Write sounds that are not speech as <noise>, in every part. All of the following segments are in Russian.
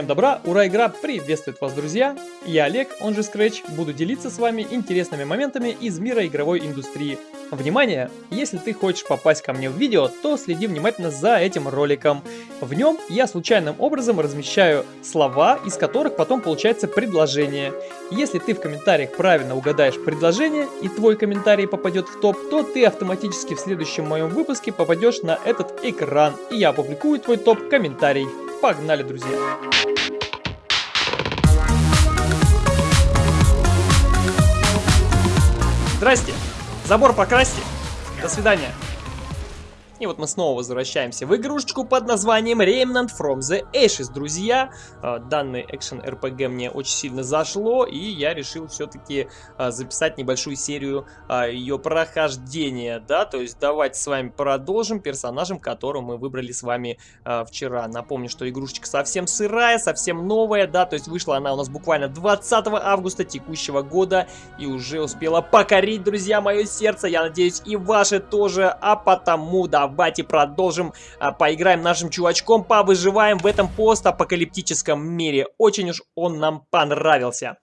Всем добра, ура, игра приветствует вас, друзья! Я Олег, он же Scratch, буду делиться с вами интересными моментами из мира игровой индустрии. Внимание! Если ты хочешь попасть ко мне в видео, то следи внимательно за этим роликом. В нем я случайным образом размещаю слова, из которых потом получается предложение. Если ты в комментариях правильно угадаешь предложение и твой комментарий попадет в топ, то ты автоматически в следующем моем выпуске попадешь на этот экран, и я опубликую твой топ-комментарий. Погнали, друзья! Здрасте! Забор покрасьте! До свидания! И вот мы снова возвращаемся в игрушечку под названием Remnant from the Ashes, друзья. А, данный экшен RPG мне очень сильно зашло, и я решил все-таки а, записать небольшую серию а, ее прохождения, да, то есть давайте с вами продолжим персонажем, которого мы выбрали с вами вчера. Напомню, что игрушечка совсем сырая, совсем новая, да, то есть вышла она у нас буквально 20 августа текущего года, и уже успела покорить, друзья, мое сердце, я надеюсь, и ваше тоже, а потому давайте давайте продолжим, а, поиграем нашим чувачком, повыживаем в этом постапокалиптическом мире. Очень уж он нам понравился.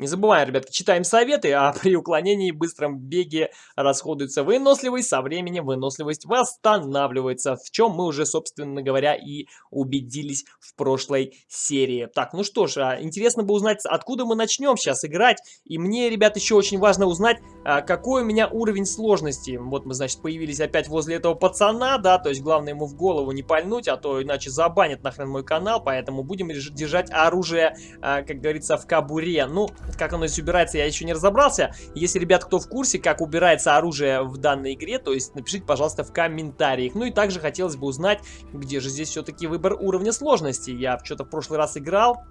Не забываем, ребятки, читаем советы, а <laughs> при уклонении и быстром беге расходуется выносливость, со временем выносливость восстанавливается, в чем мы уже, собственно говоря, и убедились в прошлой серии. Так, ну что ж, а, интересно бы узнать, откуда мы начнем сейчас играть, и мне, ребят, еще очень важно узнать, а, какой у меня уровень сложности. Вот мы, значит, появились опять возле этого пацана, да, то есть главное ему в голову не пальнуть, а то иначе забанят нахрен мой канал, поэтому будем держать оружие, а, как говорится, в кабуре. Ну, как оно здесь убирается, я еще не разобрался. Если, ребят, кто в курсе, как убирается оружие в данной игре, то есть напишите, пожалуйста, в комментариях. Ну и также хотелось бы узнать, где же здесь все-таки выбор уровня сложности. Я что-то в прошлый раз играл,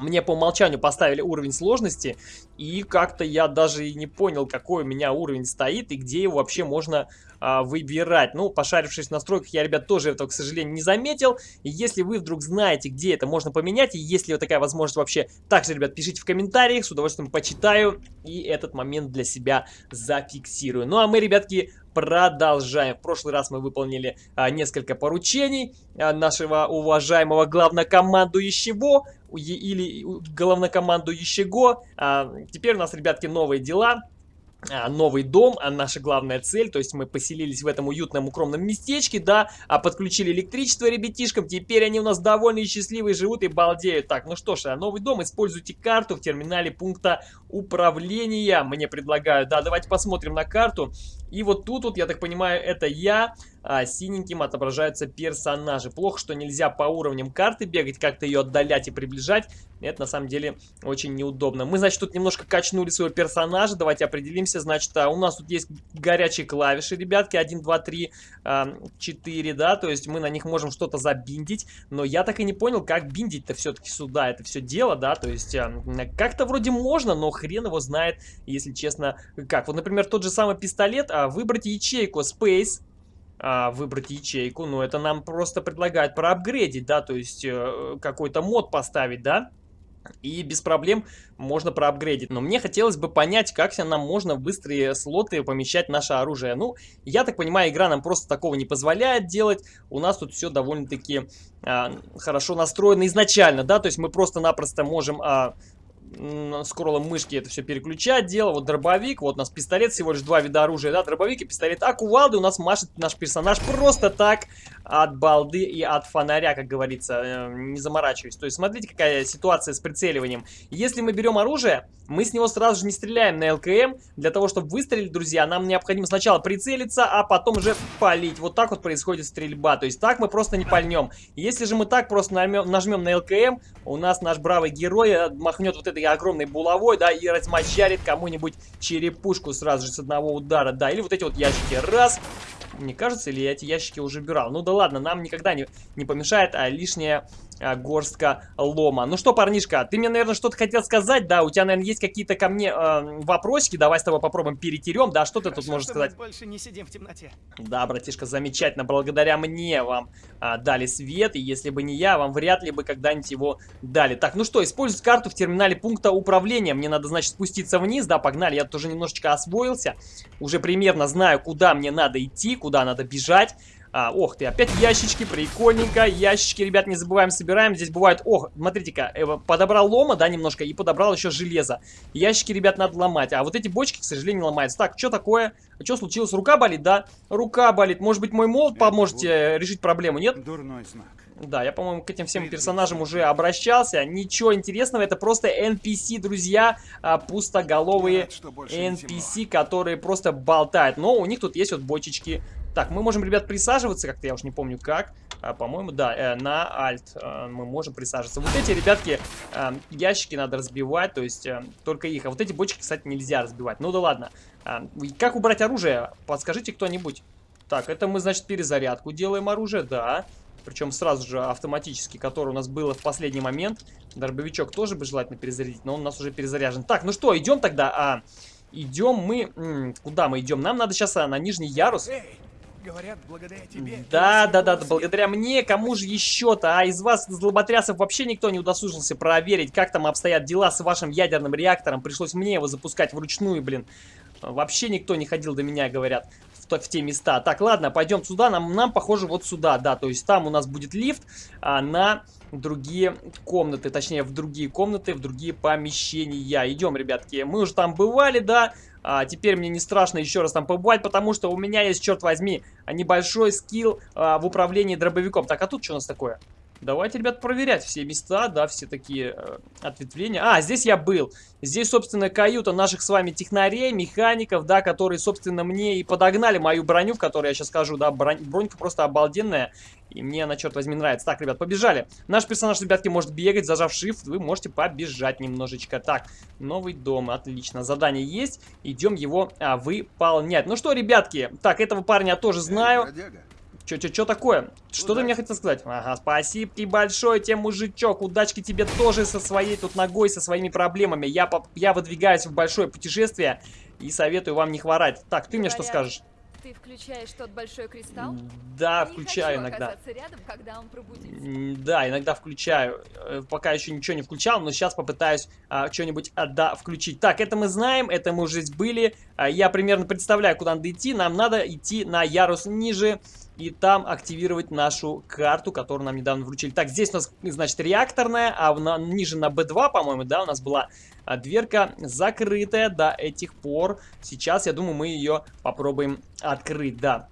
мне по умолчанию поставили уровень сложности, и как-то я даже и не понял, какой у меня уровень стоит и где его вообще можно а, выбирать. Ну, пошарившись в настройках, я, ребят, тоже этого, к сожалению, не заметил. И если вы вдруг знаете, где это можно поменять, и есть ли вот такая возможность вообще, также, ребят, пишите в комментариях, с удовольствием почитаю и этот момент для себя зафиксирую. Ну, а мы, ребятки, продолжаем. В прошлый раз мы выполнили а, несколько поручений а, нашего уважаемого главнокомандующего или главнокомандующего. А, теперь у нас, ребятки, новые дела. А, новый дом, а наша главная цель, то есть мы поселились в этом уютном укромном местечке, да, а подключили электричество ребятишкам, теперь они у нас довольны и счастливые, живут и балдеют. Так, ну что ж, новый дом, используйте карту в терминале пункта управления, мне предлагают, да, давайте посмотрим на карту, и вот тут вот, я так понимаю, это я, а, синеньким отображаются персонажи. Плохо, что нельзя по уровням карты бегать, как-то ее отдалять и приближать. Это на самом деле очень неудобно. Мы, значит, тут немножко качнули своего персонажа. Давайте определимся. Значит, а, у нас тут есть горячие клавиши, ребятки. 1, 2, 3, 4, да. То есть мы на них можем что-то забиндить. Но я так и не понял, как биндить-то все-таки сюда. Это все дело, да. То есть а, как-то вроде можно, но хрен его знает, если честно, как. Вот, например, тот же самый пистолет. Выбрать ячейку Space а, выбрать ячейку, но это нам просто предлагают проапгрейдить, да, то есть э, какой-то мод поставить, да, и без проблем можно проапгрейдить. Но мне хотелось бы понять, как нам можно в быстрые слоты помещать наше оружие. Ну, я так понимаю, игра нам просто такого не позволяет делать. У нас тут все довольно-таки а, хорошо настроено изначально, да, то есть мы просто-напросто можем... А, скроллом мышки это все переключать дело. Вот дробовик, вот у нас пистолет, всего лишь два вида оружия, да, дробовик и пистолет. А кувалды у нас машет наш персонаж просто так от балды и от фонаря, как говорится, э, не заморачиваясь. То есть смотрите, какая ситуация с прицеливанием. Если мы берем оружие, мы с него сразу же не стреляем на ЛКМ. Для того, чтобы выстрелить, друзья, нам необходимо сначала прицелиться, а потом уже палить. Вот так вот происходит стрельба. То есть так мы просто не пальнем. Если же мы так просто нажмем, нажмем на ЛКМ, у нас наш бравый герой э, махнет вот этой огромной булавой, да, и размочарит кому-нибудь черепушку сразу же с одного удара, да, или вот эти вот ящики, раз, мне кажется, или я эти ящики уже убирал. Ну да ладно, нам никогда не, не помешает а, лишняя горстка лома. Ну что, парнишка, ты мне, наверное, что-то хотел сказать, да? У тебя, наверное, есть какие-то ко мне э, вопросики. Давай с тобой попробуем перетерем, да? Что Хорошо, ты тут можешь сказать? больше не сидим в темноте. Да, братишка, замечательно. Благодаря мне вам а, дали свет, и если бы не я, вам вряд ли бы когда-нибудь его дали. Так, ну что, использовать карту в терминале пункта управления. Мне надо, значит, спуститься вниз, да, погнали. Я тоже немножечко освоился. Уже примерно знаю, куда мне надо идти, куда надо бежать. А, ох ты, опять ящички, прикольненько. Ящички, ребят, не забываем, собираем. Здесь бывает, ох, смотрите-ка, э, подобрал лома, да, немножко, и подобрал еще железо. Ящики, ребят, надо ломать. А вот эти бочки, к сожалению, не ломаются. Так, что такое? Что случилось? Рука болит, да? Рука болит. Может быть, мой молот поможете решить проблему, нет? Дурной знак. Да, я, по-моему, к этим всем персонажам уже обращался. Ничего интересного, это просто NPC, друзья, а, пустоголовые NPC, которые просто болтают. Но у них тут есть вот бочечки. Так, мы можем, ребят, присаживаться, как-то я уж не помню как. А, По-моему, да, э, на Alt э, мы можем присаживаться. Вот эти, ребятки, э, ящики надо разбивать, то есть только их. А вот эти бочки, кстати, нельзя разбивать. Ну да ладно. Как убрать оружие? Подскажите кто-нибудь. Так, это мы, значит, перезарядку делаем оружие, да. Причем сразу же автоматически, который у нас было в последний момент. Дробовичок тоже бы желательно перезарядить, но он у нас уже перезаряжен. Так, ну что, идем тогда. А, идем мы... м, куда мы идем? Нам надо сейчас а, на нижний ярус. Говорят, благодаря тебе. Да, да, да, мир благодаря мне, кому же еще-то? А из вас, злоботрясов, вообще никто не удосужился проверить, как там обстоят дела с вашим ядерным реактором. Пришлось мне его запускать вручную, блин. Вообще никто не ходил до меня, говорят, в, в те места. Так, ладно, пойдем сюда. Нам, нам, похоже, вот сюда, да. То есть там у нас будет лифт а, на другие комнаты. Точнее, в другие комнаты, в другие помещения. Идем, ребятки. Мы уже там бывали, да. А, теперь мне не страшно еще раз там побывать, потому что у меня есть, черт возьми, небольшой скилл а, в управлении дробовиком. Так, а тут что у нас такое? Давайте, ребят, проверять все места, да, все такие э, ответвления. А, здесь я был. Здесь, собственно, каюта наших с вами технарей, механиков, да, которые, собственно, мне и подогнали мою броню, в которой я сейчас скажу, да, бронь, бронька просто обалденная. И мне она, черт возьми, нравится. Так, ребят, побежали. Наш персонаж, ребятки, может бегать, зажав shift, вы можете побежать немножечко. Так, новый дом, отлично. Задание есть, идем его а, выполнять. Ну что, ребятки, так, этого парня я тоже знаю. бродяга. Чё, чё, чё такое? Что ты мне хотел сказать? Ага, спасибо большое тебе, мужичок. Удачки тебе тоже со своей тут ногой, со своими проблемами. Я, я выдвигаюсь в большое путешествие и советую вам не хворать. Так, ты мне что Говорят, скажешь? Ты включаешь тот большой кристалл? Да, Не включаю иногда. рядом, когда он пробудится. Да, иногда включаю. Э, Пока еще ничего не включал, но сейчас попытаюсь а, что-нибудь а, да, включить. Так, это мы знаем, это мы уже здесь были. А, я примерно представляю, куда надо идти. Нам надо идти на ярус ниже и там активировать нашу карту, которую нам недавно вручили. Так, здесь у нас, значит, реакторная, а на- ниже на B2, по-моему, да, у нас была а, дверка закрытая до этих пор. Сейчас, я думаю, мы ее попробуем открыть, да.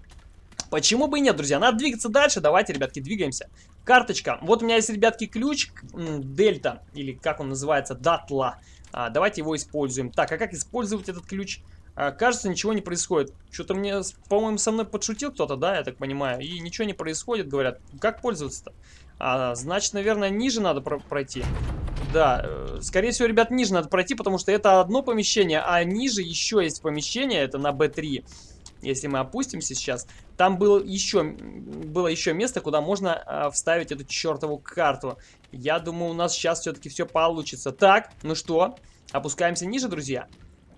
Почему бы и нет, друзья? Надо двигаться дальше. Давайте, ребятки, двигаемся. Карточка. Вот у меня есть, ребятки, ключ Дельта, или как он называется, Датла. А, давайте его используем. Так, а как использовать этот ключ? А, кажется, ничего не происходит. Что-то мне, по-моему, со мной подшутил кто-то, да, я так понимаю. И ничего не происходит, говорят. Как пользоваться-то? А, значит, наверное, ниже надо про- пройти. Да, э, скорее всего, ребят, ниже надо пройти, потому что это одно помещение, а ниже еще есть помещение, это на B3. Если мы опустимся сейчас, там было еще, было еще место, куда можно а, вставить эту чертову карту. Я думаю, у нас сейчас все-таки все получится. Так, ну что, опускаемся ниже, друзья?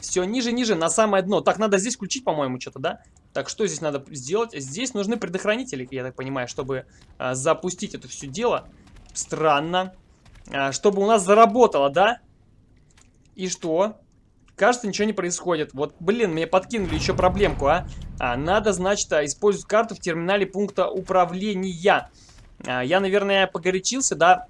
Все, ниже, ниже, на самое дно. Так, надо здесь включить, по-моему, что-то, да? Так, что здесь надо сделать? Здесь нужны предохранители, я так понимаю, чтобы а, запустить это все дело. Странно. А, чтобы у нас заработало, да? И что? Кажется, ничего не происходит. Вот, блин, мне подкинули еще проблемку, а. А, надо, значит, а, использовать карту в терминале пункта управления. А, я, наверное, погорячился, да,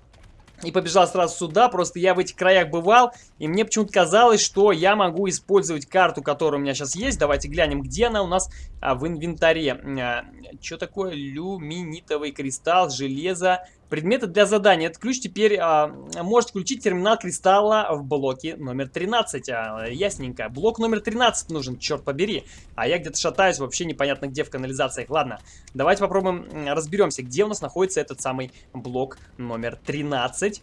и побежал сразу сюда. Просто я в этих краях бывал, и мне почему-то казалось, что я могу использовать карту, которая у меня сейчас есть. Давайте глянем, где она у нас а, в инвентаре. что такое? Люминитовый кристалл, железо. Предметы для задания. Этот ключ теперь а, может включить терминал кристалла в блоке номер 13. А, ясненько. Блок номер 13 нужен, черт побери. А я где-то шатаюсь, вообще непонятно где в канализациях. Ладно, давайте попробуем разберемся, где у нас находится этот самый блок номер 13.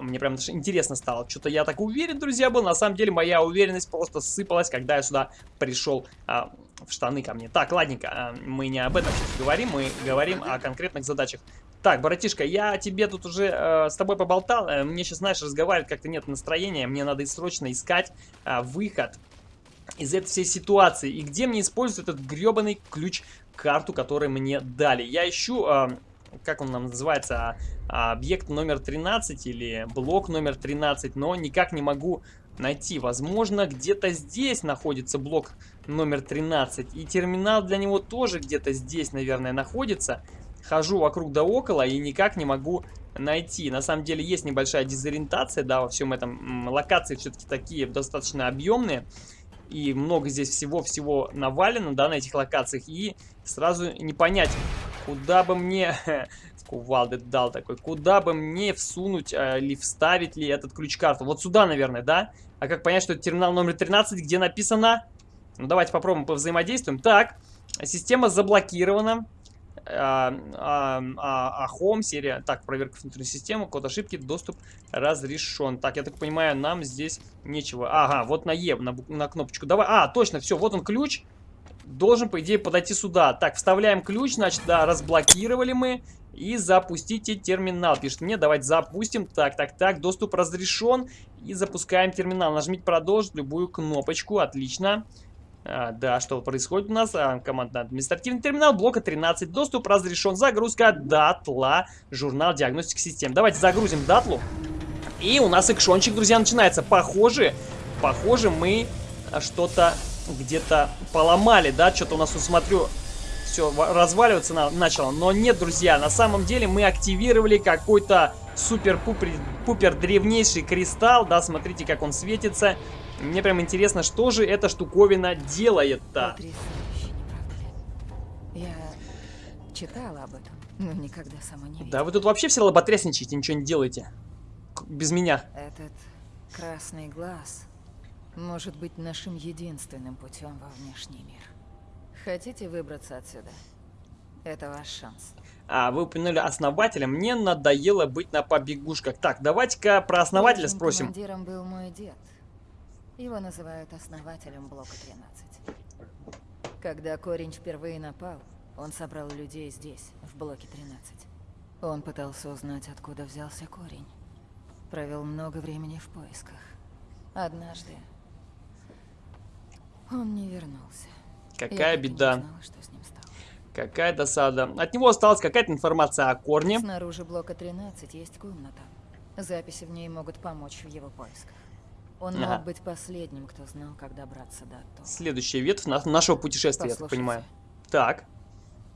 Мне прям даже интересно стало. Что-то я так уверен, друзья, был. На самом деле, моя уверенность просто сыпалась, когда я сюда пришел а, в штаны ко мне. Так, ладненько, а, мы не об этом сейчас говорим, мы говорим о конкретных задачах. Так, братишка, я тебе тут уже э, с тобой поболтал. Э, мне сейчас, знаешь, разговаривать как-то нет настроения. Мне надо срочно искать а, выход из этой всей ситуации. И где мне использовать этот гребаный ключ-карту, который мне дали. Я ищу, а, как он нам называется, а, объект номер 13 или блок номер 13, но никак не могу найти. Возможно, где-то здесь находится блок номер 13. И терминал для него тоже где-то здесь, наверное, находится. Хожу вокруг да около и никак не могу найти. На самом деле есть небольшая дезориентация, да, во всем этом. Локации все-таки такие достаточно объемные. И много здесь всего-всего навалено, да, на этих локациях. И сразу не понять, куда бы мне... <laughs> Кувалды дал такой. Куда бы мне всунуть э, или вставить ли этот ключ-карту? Вот сюда, наверное, да? А как понять, что это терминал номер 13, где написано... Ну, давайте попробуем повзаимодействуем. Так, система заблокирована. А, а, а, а серия. Так, проверка внутренней системы, код ошибки, доступ разрешен. Так, я так понимаю, нам здесь нечего. Ага, вот на Е, на, на кнопочку. Давай. А, точно, все, вот он ключ. Должен, по идее, подойти сюда. Так, вставляем ключ, значит, да, разблокировали мы. И запустите терминал. Пишет мне, давайте запустим. Так, так, так, доступ разрешен. И запускаем терминал. Нажмите продолжить любую кнопочку. Отлично. А, да, что происходит у нас? А, командный административный терминал блока 13. Доступ разрешен. Загрузка датла. Журнал диагностики систем. Давайте загрузим датлу. И у нас экшончик, друзья, начинается. Похоже, похоже, мы что-то где-то поломали, да? Что-то у нас, смотрю, все разваливаться на начало. Но нет, друзья, на самом деле мы активировали какой-то супер-пупер древнейший кристалл. Да, смотрите, как он светится. Мне прям интересно, что же эта штуковина делает-то. Я читала об этом, но никогда сама не видела. Да вы тут вообще все лоботрясничаете, ничего не делаете. Без меня. Этот красный глаз может быть нашим единственным путем во внешний мир. Хотите выбраться отсюда? Это ваш шанс. А, вы упомянули основателя. Мне надоело быть на побегушках. Так, давайте-ка про основателя Прежним спросим. командиром был мой дед. Его называют основателем блока 13. Когда Корень впервые напал, он собрал людей здесь, в блоке 13. Он пытался узнать, откуда взялся Корень. Провел много времени в поисках. Однажды он не вернулся. Я Какая не беда. узнала, что с ним стало. Какая досада. От него осталась какая-то информация о корне. Снаружи блока 13 есть комната. Записи в ней могут помочь в его поисках. Он Ага. мог быть последним, кто знал, как добраться до Атту. Следующая ветвь на- нашего путешествия, я так понимаю. Так,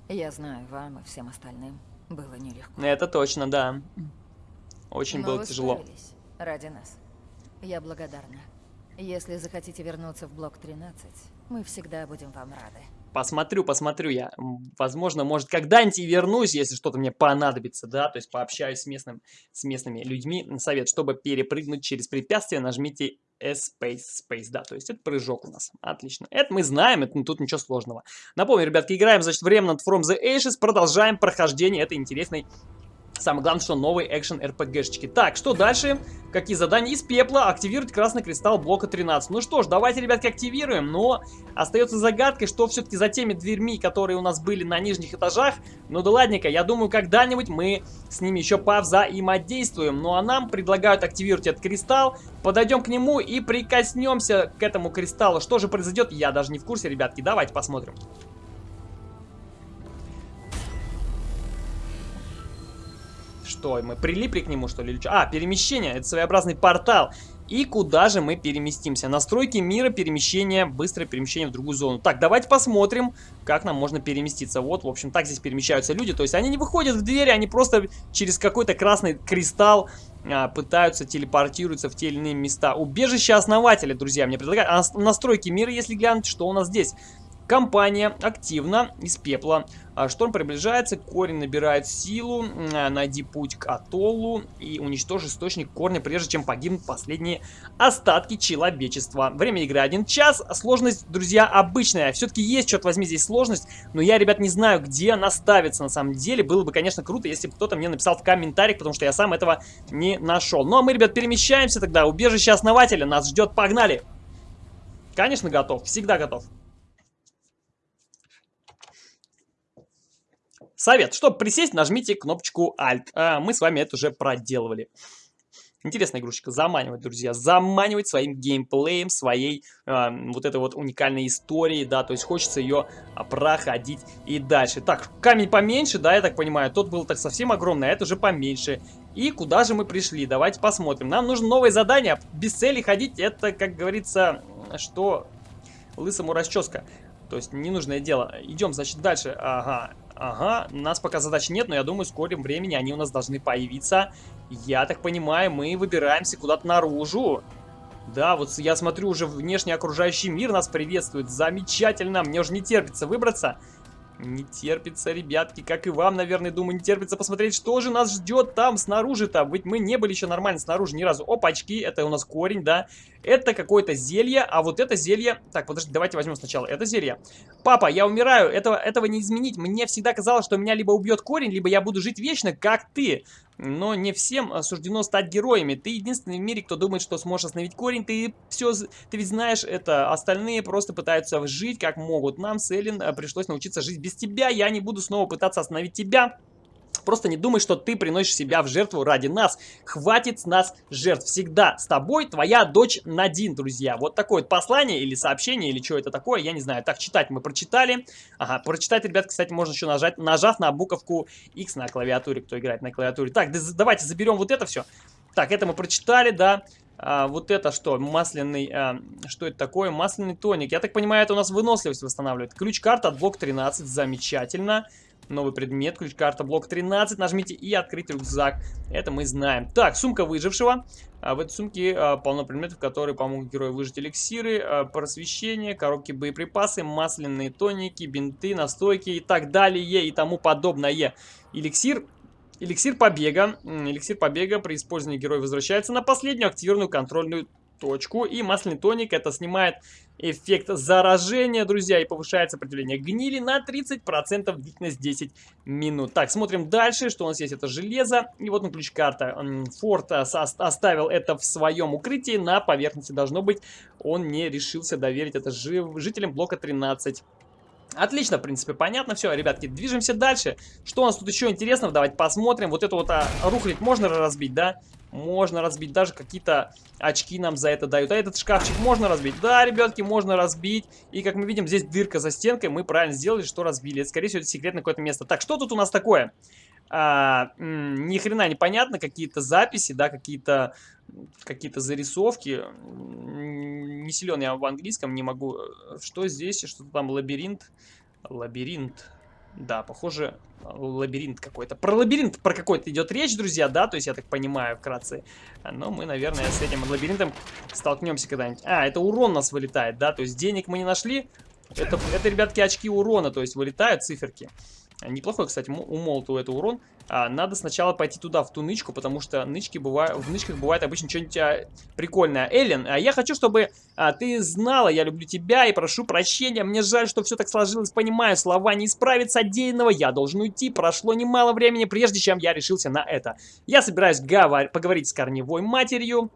Я знаю, вам и всем остальным было нелегко. это точно, да. Очень Но было тяжело. ради нас. Я благодарна. Если захотите вернуться в блок 13, мы всегда будем вам рады. Посмотрю, посмотрю я. Возможно, может, когда-нибудь и вернусь, если что-то мне понадобится, да, то есть пообщаюсь с, местным, с местными людьми. Совет, чтобы перепрыгнуть через препятствие, нажмите Space, Space, да, то есть это прыжок у нас. Отлично. Это мы знаем, это тут ничего сложного. Напомню, ребятки, играем, значит, в Remnant from the Ashes, продолжаем прохождение этой интересной Самое главное, что новые экшен РПГшечки. Так, что дальше? Какие задания? Из пепла активировать красный кристалл блока 13. Ну что ж, давайте, ребятки, активируем. Но остается загадкой, что все-таки за теми дверьми, которые у нас были на нижних этажах. Ну да ладненько, я думаю, когда-нибудь мы с ними еще повзаимодействуем. Ну а нам предлагают активировать этот кристалл. Подойдем к нему и прикоснемся к этому кристаллу. Что же произойдет, я даже не в курсе, ребятки. Давайте посмотрим. Что, мы прилипли к нему, что ли? А, перемещение. Это своеобразный портал. И куда же мы переместимся? Настройки мира, перемещение, быстрое перемещение в другую зону. Так, давайте посмотрим, как нам можно переместиться. Вот, в общем, так здесь перемещаются люди. То есть они не выходят в двери, они просто через какой-то красный кристалл а, пытаются телепортируются в те или иные места. Убежище основателя, друзья, мне предлагают. А нас- настройки мира, если глянуть, что у нас здесь? Компания активна из пепла. А, Шторм приближается, корень набирает силу. Найди путь к атоллу и уничтожь источник корня, прежде чем погибнут последние остатки человечества. Время игры 1 час. Сложность, друзья, обычная. Все-таки есть, черт возьми, здесь сложность. Но я, ребят, не знаю, где она ставится на самом деле. Было бы, конечно, круто, если бы кто-то мне написал в комментариях, потому что я сам этого не нашел. Ну а мы, ребят, перемещаемся тогда. Убежище основателя нас ждет. Погнали! Конечно, готов. Всегда готов. Совет. Чтобы присесть, нажмите кнопочку Alt. А, мы с вами это уже проделывали. Интересная игрушечка. Заманивать, друзья. Заманивать своим геймплеем, своей а, вот этой вот уникальной историей, да. То есть хочется ее а, проходить и дальше. Так, камень поменьше, да, я так понимаю. Тот был так совсем огромный, а это уже поменьше. И куда же мы пришли? Давайте посмотрим. Нам нужно новое задание. Без цели ходить, это, как говорится, что лысому расческа. То есть ненужное дело. Идем, значит, дальше. Ага, ага. У нас пока задач нет, но я думаю, в скором времени они у нас должны появиться. Я так понимаю, мы выбираемся куда-то наружу. Да, вот я смотрю, уже внешний окружающий мир нас приветствует. Замечательно. Мне уже не терпится выбраться. Не терпится, ребятки, как и вам, наверное, думаю, не терпится посмотреть, что же нас ждет там снаружи-то. Ведь мы не были еще нормально снаружи ни разу. Опачки, это у нас корень, да. Это какое-то зелье, а вот это зелье... Так, подожди, давайте возьмем сначала это зелье. Папа, я умираю, этого, этого не изменить. Мне всегда казалось, что меня либо убьет корень, либо я буду жить вечно, как ты. Но не всем а, суждено стать героями. Ты единственный в мире, кто думает, что сможешь остановить корень. Ты все, ты ведь знаешь это. Остальные просто пытаются жить как могут. Нам с Эллен а, пришлось научиться жить без тебя. Я не буду снова пытаться остановить тебя. Просто не думай, что ты приносишь себя в жертву ради нас. Хватит с нас жертв. Всегда с тобой твоя дочь Надин, друзья. Вот такое вот послание или сообщение, или что это такое, я не знаю. Так, читать мы прочитали. Ага, прочитать, ребят, кстати, можно еще нажать, нажав на буковку X на клавиатуре, кто играет на клавиатуре. Так, да, давайте заберем вот это все. Так, это мы прочитали, да. А, вот это что? Масляный... А, что это такое? Масляный тоник. Я так понимаю, это у нас выносливость восстанавливает. Ключ-карта от блок 13. Замечательно. Новый предмет, ключ-карта, блок 13. Нажмите и открыть рюкзак. Это мы знаем. Так, сумка выжившего. А в этой сумке а, полно предметов, которые помогут герою выжить эликсиры, а, просвещение, коробки боеприпасы, масляные тоники, бинты, настойки и так далее и тому подобное. Эликсир Эликсир побега. Эликсир побега при использовании герой возвращается на последнюю активированную контрольную точку. И масляный тоник это снимает эффект заражения, друзья, и повышает сопротивление гнили на 30%, длительность 10 минут. Так, смотрим дальше, что у нас есть, это железо, и вот на ключ-карта. Форд оставил это в своем укрытии, на поверхности должно быть, он не решился доверить это жителям блока 13. Отлично, в принципе, понятно все. Ребятки, движемся дальше. Что у нас тут еще интересного? Давайте посмотрим. Вот это вот а, рухлить можно разбить, да? Можно разбить, даже какие-то очки нам за это дают. А этот шкафчик можно разбить? Да, ребятки, можно разбить. И как мы видим, здесь дырка за стенкой. Мы правильно сделали, что разбили. Это, скорее всего, это секретное какое-то место. Так, что тут у нас такое? А, ни хрена непонятно. Какие-то записи, да, какие-то какие-то зарисовки. Не силен я в английском, не могу. Что здесь? Что-то там лабиринт. Лабиринт. Да, похоже, лабиринт какой-то. Про лабиринт про какой-то идет речь, друзья, да? То есть я так понимаю вкратце. Но мы, наверное, с этим лабиринтом столкнемся когда-нибудь. А, это урон нас вылетает, да? То есть денег мы не нашли. Это, это, ребятки, очки урона, то есть вылетают циферки. Неплохой, кстати, у молоту это урон. А, надо сначала пойти туда, в ту нычку, потому что нычки бывают, в нычках бывает обычно что-нибудь а, прикольное. Эллен, а я хочу, чтобы а, ты знала, я люблю тебя и прошу прощения. Мне жаль, что все так сложилось, понимаю, слова не исправят содеянного. Я должен уйти, прошло немало времени, прежде чем я решился на это. Я собираюсь поговорить с корневой матерью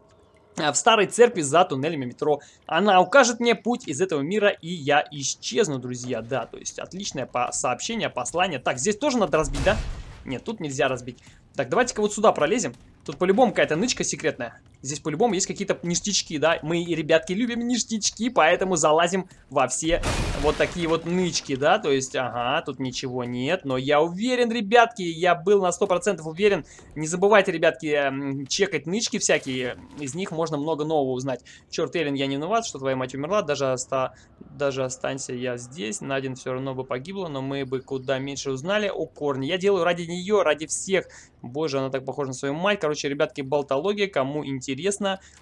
в старой церкви за туннелями метро. Она укажет мне путь из этого мира, и я исчезну, друзья. Да, то есть отличное по сообщение, послание. Так, здесь тоже надо разбить, да? Нет, тут нельзя разбить. Так, давайте-ка вот сюда пролезем. Тут по-любому какая-то нычка секретная. Здесь по-любому есть какие-то ништячки, да? Мы, ребятки, любим ништячки, поэтому залазим во все вот такие вот нычки, да? То есть, ага, тут ничего нет. Но я уверен, ребятки, я был на 100% уверен. Не забывайте, ребятки, чекать нычки всякие. Из них можно много нового узнать. Черт, Эллен, я не виноват, что твоя мать умерла. Даже, оста... Даже останься я здесь. Надин все равно бы погибла, но мы бы куда меньше узнали о Корне. Я делаю ради нее, ради всех. Боже, она так похожа на свою мать. Короче, ребятки, болтология. Кому интересно,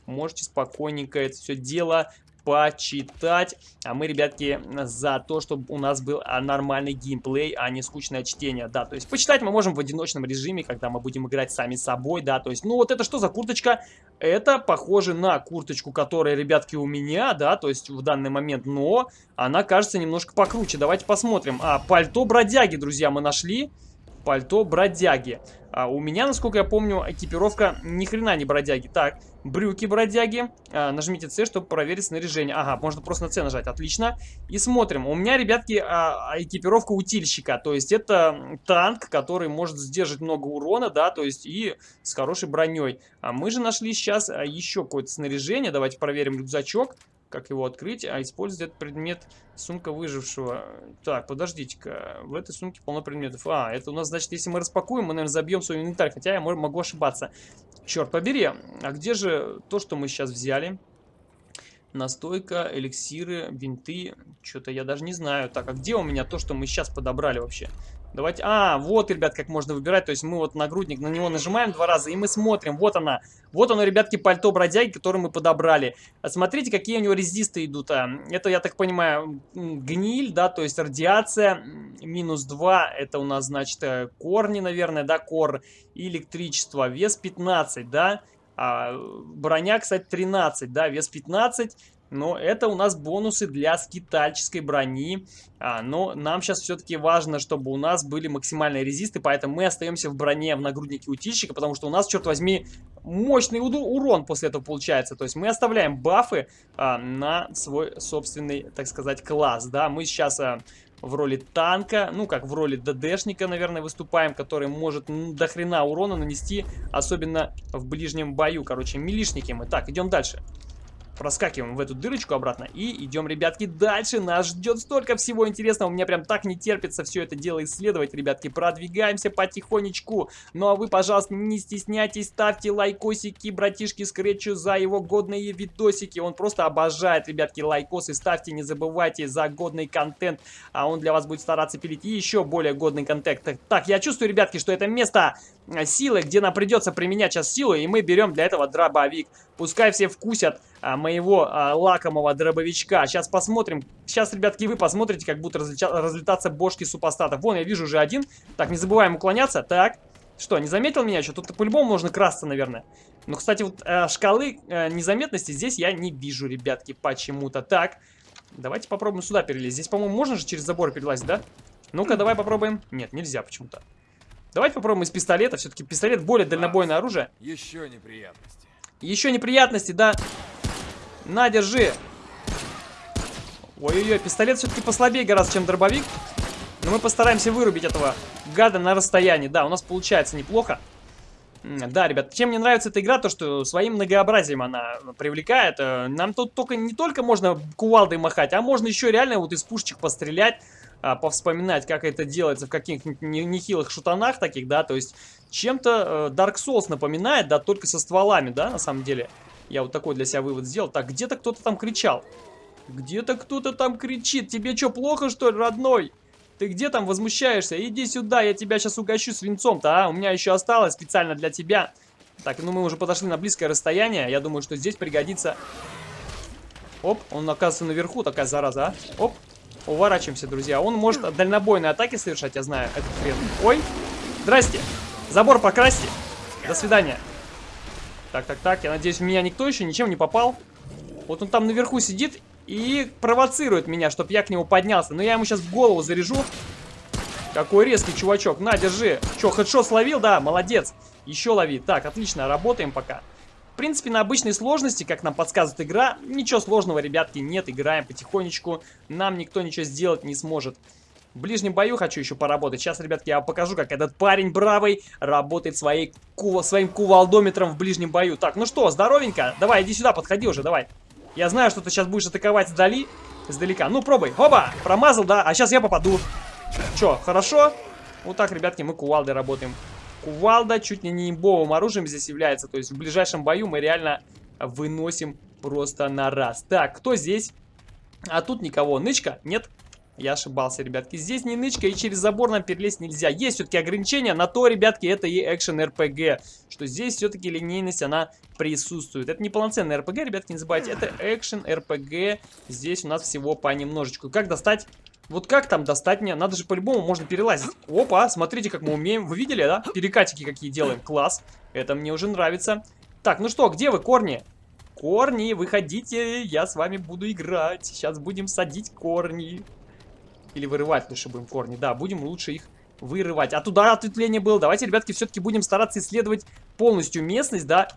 можете спокойненько это все дело почитать. А мы, ребятки, за то, чтобы у нас был а, нормальный геймплей, а не скучное чтение. Да, то есть почитать мы можем в одиночном режиме, когда мы будем играть сами собой, да. То есть, ну вот это что за курточка? Это похоже на курточку, которая, ребятки, у меня, да, то есть в данный момент, но она кажется немножко покруче. Давайте посмотрим. А, пальто бродяги, друзья, мы нашли. Пальто бродяги. А у меня, насколько я помню, экипировка ни хрена не бродяги. Так, брюки бродяги. А, нажмите C, чтобы проверить снаряжение. Ага, можно просто на C нажать. Отлично. И смотрим. У меня, ребятки, а, экипировка утильщика. То есть это танк, который может сдержать много урона, да, то есть и с хорошей броней. А мы же нашли сейчас а, еще какое-то снаряжение. Давайте проверим рюкзачок. Как его открыть, а использовать этот предмет сумка выжившего. Так, подождите-ка, в этой сумке полно предметов. А, это у нас, значит, если мы распакуем, мы, наверное, забьем свой инвентарь, хотя я могу ошибаться. Черт побери, а где же то, что мы сейчас взяли? Настойка, эликсиры, бинты. Что-то я даже не знаю. Так, а где у меня то, что мы сейчас подобрали вообще? Давайте... А, вот, ребят, как можно выбирать. То есть мы вот нагрудник на него нажимаем два раза, и мы смотрим. Вот она. Вот оно, ребятки, пальто бродяги, которое мы подобрали. А смотрите, какие у него резисты идут. А. Это, я так понимаю, гниль, да, то есть радиация. Минус 2. Это у нас, значит, э, корни, наверное, да, кор. Электричество. Вес 15, да. А, броня, кстати, 13, да, вес 15. Но это у нас бонусы для скитальческой брони. А, но нам сейчас все-таки важно, чтобы у нас были максимальные резисты, поэтому мы остаемся в броне в нагруднике утильщика, потому что у нас, черт возьми, мощный урон после этого получается. То есть мы оставляем бафы а, на свой собственный, так сказать, класс. Да, мы сейчас... А, в роли танка, ну как в роли ДДшника, наверное, выступаем, который может до хрена урона нанести, особенно в ближнем бою, короче, милишники мы. Так, идем дальше проскакиваем в эту дырочку обратно и идем, ребятки, дальше. Нас ждет столько всего интересного. У меня прям так не терпится все это дело исследовать, ребятки. Продвигаемся потихонечку. Ну а вы, пожалуйста, не стесняйтесь, ставьте лайкосики братишки Скретчу за его годные видосики. Он просто обожает, ребятки, лайкосы. Ставьте, не забывайте, за годный контент. А он для вас будет стараться пилить еще более годный контент. Так, я чувствую, ребятки, что это место Э, силы, где нам придется применять сейчас силу, и мы берем для этого дробовик. Пускай все вкусят а, моего а, лакомого дробовичка. Сейчас посмотрим. Сейчас, ребятки, вы посмотрите, как будут разлетаться бошки супостатов. Вон, я вижу уже один. Так, не забываем уклоняться. Так. Что, не заметил меня еще? Тут по-любому можно красться, наверное. Но, кстати, вот э, шкалы э, незаметности здесь я не вижу, ребятки, почему-то. Так, давайте попробуем сюда перелезть. Здесь, по-моему, можно же через забор перелазить, да? Ну-ка, давай попробуем. Нет, нельзя почему-то. Давайте попробуем из пистолета. Все-таки пистолет более дальнобойное оружие. Еще неприятности. Еще неприятности, да. На, держи. Ой-ой-ой, пистолет все-таки послабее гораздо, чем дробовик. Но мы постараемся вырубить этого гада на расстоянии. Да, у нас получается неплохо. Да, ребят, чем мне нравится эта игра, то что своим многообразием она привлекает. Э, нам тут только не только можно кувалдой махать, а можно еще реально вот из пушечек пострелять а, повспоминать, как это делается в каких-нибудь нехилых шутанах таких, да, то есть чем-то э, Dark Souls напоминает, да, только со стволами, да, на самом деле. Я вот такой для себя вывод сделал. Так, где-то кто-то там кричал. Где-то кто-то там кричит. Тебе что, плохо, что ли, родной? Ты где там возмущаешься? Иди сюда, я тебя сейчас угощу свинцом-то, а? У меня еще осталось специально для тебя. Так, ну мы уже подошли на близкое расстояние. Я думаю, что здесь пригодится... Оп, он оказывается наверху, такая зараза, а? Оп, Уворачиваемся, друзья. Он может дальнобойные атаки совершать, я знаю. Это хрен. Ой. Здрасте. Забор покрасьте. До свидания. Так, так, так. Я надеюсь, в меня никто еще ничем не попал. Вот он там наверху сидит и провоцирует меня, чтобы я к нему поднялся. Но я ему сейчас в голову заряжу. Какой резкий чувачок. На, держи. Че, хедшот словил? Да, молодец. Еще лови. Так, отлично, работаем пока принципе, на обычной сложности, как нам подсказывает игра, ничего сложного, ребятки, нет. Играем потихонечку. Нам никто ничего сделать не сможет. В ближнем бою хочу еще поработать. Сейчас, ребятки, я покажу, как этот парень бравый работает своей, ку своим кувалдометром в ближнем бою. Так, ну что, здоровенько? Давай, иди сюда, подходи уже, давай. Я знаю, что ты сейчас будешь атаковать сдали, издалека. Ну, пробуй. Оба! Промазал, да? А сейчас я попаду. Че, хорошо? Вот так, ребятки, мы кувалдой работаем. Кувалда чуть ли не имбовым оружием здесь является. То есть в ближайшем бою мы реально выносим просто на раз. Так, кто здесь? А тут никого. Нычка? Нет? Я ошибался, ребятки. Здесь не нычка, и через забор нам перелезть нельзя. Есть все-таки ограничения, на то, ребятки, это и экшен РПГ. Что здесь все-таки линейность, она присутствует. Это не полноценный РПГ, ребятки, не забывайте. Это экшен РПГ. Здесь у нас всего понемножечку. Как достать вот как там достать мне? Надо же по-любому можно перелазить. Опа, смотрите, как мы умеем. Вы видели, да? Перекатики какие делаем. Класс. Это мне уже нравится. Так, ну что, где вы, корни? Корни, выходите, я с вами буду играть. Сейчас будем садить корни. Или вырывать лучше будем корни. Да, будем лучше их вырывать. А туда ответвление было. Давайте, ребятки, все-таки будем стараться исследовать полностью местность, да.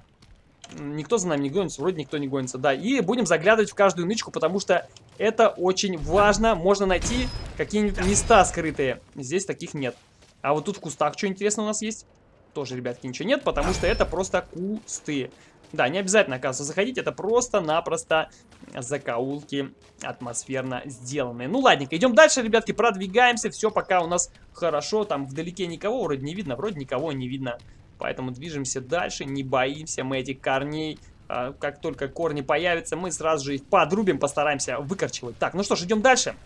Никто за нами не гонится, вроде никто не гонится, да. И будем заглядывать в каждую нычку, потому что это очень важно. Можно найти какие-нибудь места скрытые. Здесь таких нет. А вот тут в кустах что интересно у нас есть? Тоже, ребятки, ничего нет, потому что это просто кусты. Да, не обязательно, оказывается, заходить. Это просто-напросто закоулки атмосферно сделанные. Ну, ладненько, идем дальше, ребятки, продвигаемся. Все пока у нас хорошо. Там вдалеке никого вроде не видно, вроде никого не видно. Поэтому движемся дальше, не боимся мы этих корней. А, как только корни появятся, мы сразу же их подрубим, постараемся выкорчевать. Так, ну что ж, идем дальше.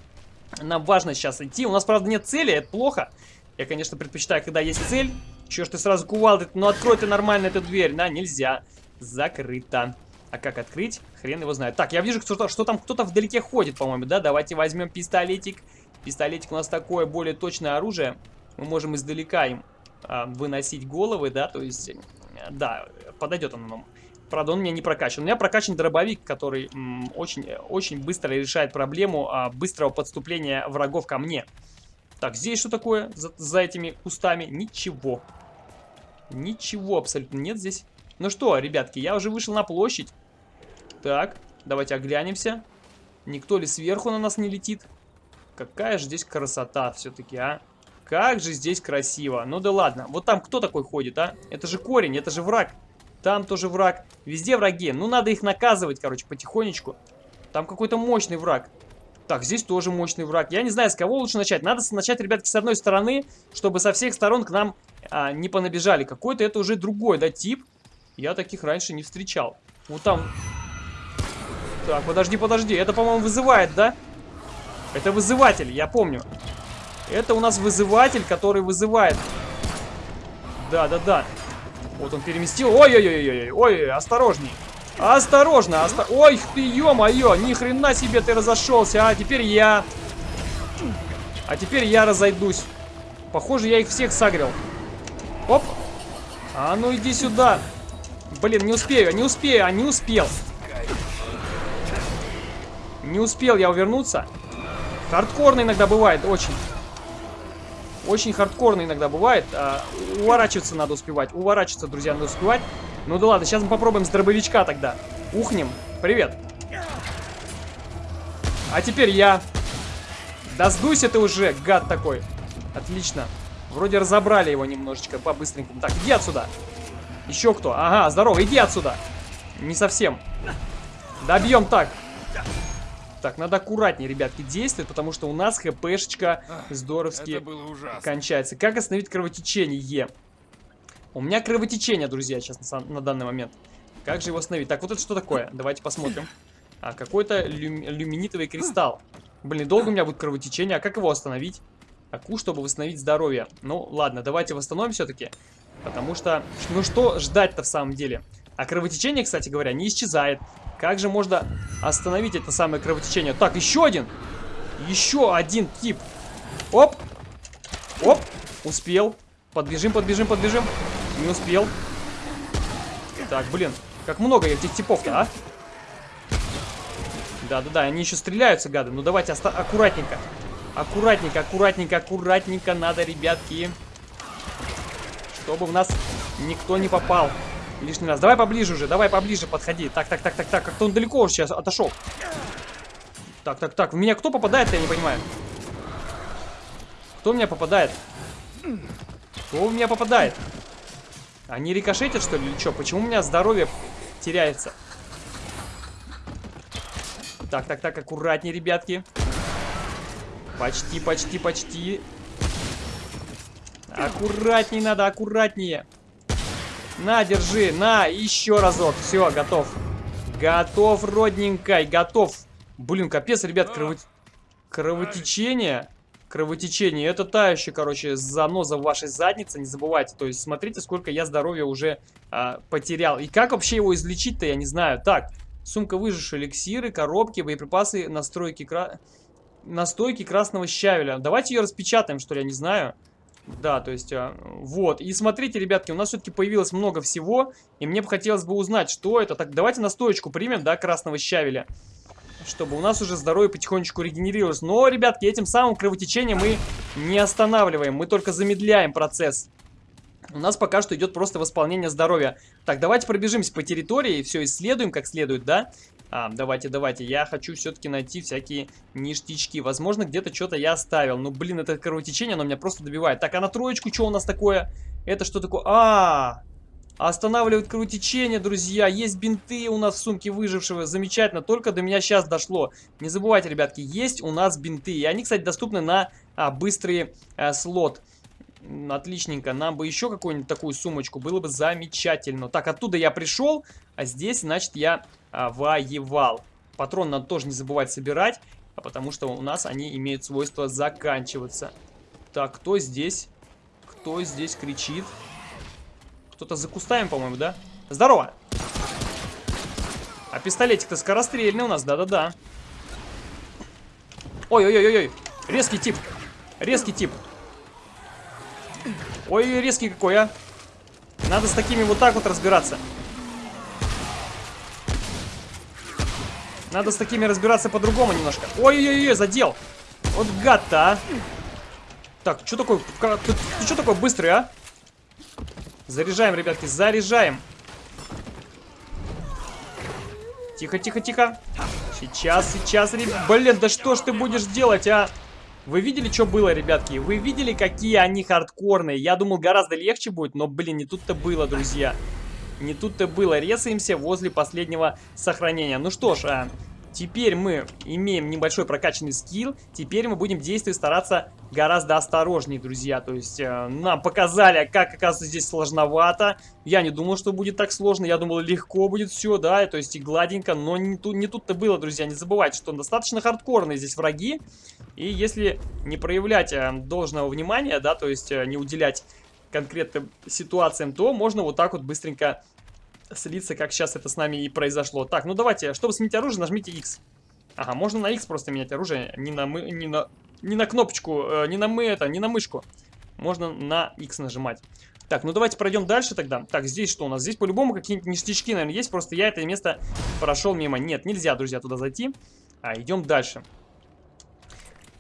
Нам важно сейчас идти. У нас, правда, нет цели, это плохо. Я, конечно, предпочитаю, когда есть цель. Чё ж ты сразу кувалдой? Ну, открой ты нормально эту дверь. Да, нельзя. Закрыто. А как открыть? Хрен его знает. Так, я вижу, что, что там кто-то вдалеке ходит, по-моему, да? Давайте возьмем пистолетик. Пистолетик у нас такое более точное оружие. Мы можем издалека им а, выносить головы, да? То есть, да, подойдет он нам. Правда, он у меня не прокачан. У меня прокачан дробовик, который очень, очень быстро решает проблему а, быстрого подступления врагов ко мне. Так, здесь что такое за, за этими кустами? Ничего. Ничего абсолютно нет здесь. Ну что, ребятки, я уже вышел на площадь. Так, давайте оглянемся. Никто ли сверху на нас не летит? Какая же здесь красота все-таки, а? Как же здесь красиво. Ну да ладно. Вот там кто такой ходит, а? Это же корень, это же враг. Там тоже враг. Везде враги. Ну надо их наказывать, короче, потихонечку. Там какой-то мощный враг. Так, здесь тоже мощный враг. Я не знаю, с кого лучше начать. Надо начать, ребятки, с одной стороны, чтобы со всех сторон к нам а, не понабежали. Какой-то это уже другой, да, тип. Я таких раньше не встречал. Вот там... Так, подожди, подожди. Это, по-моему, вызывает, да? Это вызыватель, я помню. Это у нас вызыватель, который вызывает. Да, да, да. Вот он переместил. Ой-ой-ой-ой, ой, осторожней. Осторожно, осто... Ой, ты, ё-моё, ни хрена себе ты разошелся, а теперь я... А теперь я разойдусь. Похоже, я их всех сагрил. Оп. А ну иди сюда. Блин, не успею, не успею, а не успел. Не успел я увернуться. Хардкорно иногда бывает, очень. Очень хардкорно иногда бывает. А, уворачиваться надо успевать. Уворачиваться, друзья, надо успевать. Ну да ладно, сейчас мы попробуем с дробовичка тогда. Ухнем. Привет. А теперь я. Да сдуйся ты уже, гад такой. Отлично. Вроде разобрали его немножечко по-быстренькому. Так, иди отсюда. Еще кто? Ага, здорово, иди отсюда. Не совсем. Добьем так. Так, надо аккуратнее, ребятки, действовать, потому что у нас хпшечка здоровски кончается. Как остановить кровотечение? У меня кровотечение, друзья, сейчас на, на данный момент. Как же его остановить? Так, вот это что такое? Давайте посмотрим. А, какой-то люм, люминитовый кристалл. Блин, долго у меня будет кровотечение. А как его остановить? Аку, чтобы восстановить здоровье. Ну, ладно, давайте восстановим все-таки. Потому что, ну что ждать-то в самом деле? А кровотечение, кстати говоря, не исчезает. Как же можно остановить это самое кровотечение? Так, еще один. Еще один тип. Оп. Оп. Успел. Подбежим, подбежим, подбежим. Не успел. Так, блин. Как много этих типов-то, а? Да-да-да, они еще стреляются, гады. Ну давайте аккуратненько. Аккуратненько, аккуратненько, аккуратненько надо, ребятки. Чтобы в нас никто не попал лишний раз. Давай поближе уже, давай поближе подходи. Так, так, так, так, так. Как-то он далеко уже сейчас отошел. Так, так, так. В меня кто попадает, я не понимаю. Кто в меня попадает? Кто в меня попадает? Они рикошетят, что ли, или что? Почему у меня здоровье теряется? Так, так, так, аккуратнее, ребятки. Почти, почти, почти. Аккуратнее надо, аккуратнее. На, держи, на, еще разок. Все, готов. Готов, родненькой, готов. Блин, капец, ребят, крово... кровотечение. Кровотечение. Это та еще, короче, заноза в вашей заднице, не забывайте. То есть, смотрите, сколько я здоровья уже а, потерял. И как вообще его излечить-то, я не знаю. Так, сумка выжившие эликсиры, коробки, боеприпасы, настройки, кра... настойки красного щавеля. Давайте ее распечатаем, что ли, я не знаю. Да, то есть, а, вот. И смотрите, ребятки, у нас все-таки появилось много всего, и мне бы хотелось бы узнать, что это. Так, давайте настоечку примем, да, красного щавеля, чтобы у нас уже здоровье потихонечку регенерировалось. Но, ребятки, этим самым кровотечение мы не останавливаем, мы только замедляем процесс. У нас пока что идет просто восполнение здоровья. Так, давайте пробежимся по территории, все исследуем как следует, да? А, давайте, давайте. Я хочу все-таки найти всякие ништячки. Возможно, где-то что-то я оставил. Ну, блин, это кровотечение, оно меня просто добивает. Так, а на троечку что у нас такое? Это что такое? А, -а, -а! Останавливает кровотечение, друзья. Есть бинты у нас в сумке выжившего. Замечательно. Только до меня сейчас дошло. Не забывайте, ребятки, есть у нас бинты. И они, кстати, доступны на а, быстрый а, слот. Отличненько. Нам бы еще какую-нибудь такую сумочку. Было бы замечательно. Так, оттуда я пришел. А здесь, значит, я а, воевал. Патрон надо тоже не забывать собирать. А потому что у нас они имеют свойство заканчиваться. Так, кто здесь? Кто здесь кричит? Кто-то за кустами, по-моему, да? Здорово! А пистолетик-то скорострельный у нас, да-да-да. Ой-ой-ой-ой, резкий тип. Резкий тип. Ой, резкий какой, а. Надо с такими вот так вот разбираться. Надо с такими разбираться по-другому немножко. Ой-ой-ой, задел. Вот гад-то, а. Так, что такое? Ты, ты что такой быстрый, а? Заряжаем, ребятки, заряжаем. Тихо, тихо, тихо. Сейчас, сейчас, ребят. Блин, да что ж ты будешь делать, а? Вы видели, что было, ребятки? Вы видели, какие они хардкорные? Я думал, гораздо легче будет, но, блин, не тут-то было, друзья. Не тут-то было. Резаемся возле последнего сохранения. Ну что ж, а, Теперь мы имеем небольшой прокачанный скилл. Теперь мы будем действовать, стараться гораздо осторожнее, друзья. То есть э, нам показали, как, оказывается, здесь сложновато. Я не думал, что будет так сложно. Я думал, легко будет все, да, то есть и гладенько. Но не, тут, не тут-то было, друзья. Не забывайте, что достаточно хардкорные здесь враги. И если не проявлять э, должного внимания, да, то есть э, не уделять конкретным ситуациям, то можно вот так вот быстренько слиться, как сейчас это с нами и произошло. Так, ну давайте, чтобы сменить оружие, нажмите X. Ага, можно на X просто менять оружие, не на мы, не на, не на кнопочку, э, не на мы это, не на мышку. Можно на X нажимать. Так, ну давайте пройдем дальше тогда. Так, здесь что у нас? Здесь по-любому какие-нибудь ништячки, наверное, есть. Просто я это место прошел мимо. Нет, нельзя, друзья, туда зайти. А, идем дальше.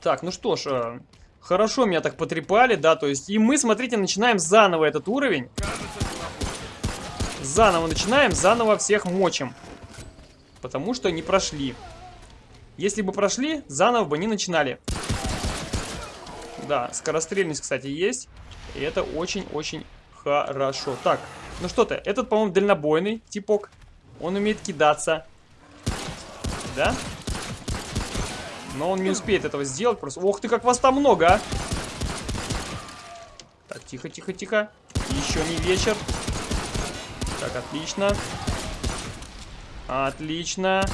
Так, ну что ж, э, хорошо меня так потрепали, да, то есть... И мы, смотрите, начинаем заново этот уровень. Заново начинаем, заново всех мочим. Потому что не прошли. Если бы прошли, заново бы не начинали. Да, скорострельность, кстати, есть. И это очень-очень хорошо. Так, ну что ты, этот, по-моему, дальнобойный типок. Он умеет кидаться. Да? Но он не успеет этого сделать просто. Ох ты, как вас там много, а! Так, тихо, тихо, тихо. Еще не вечер. Так, отлично. Отлично.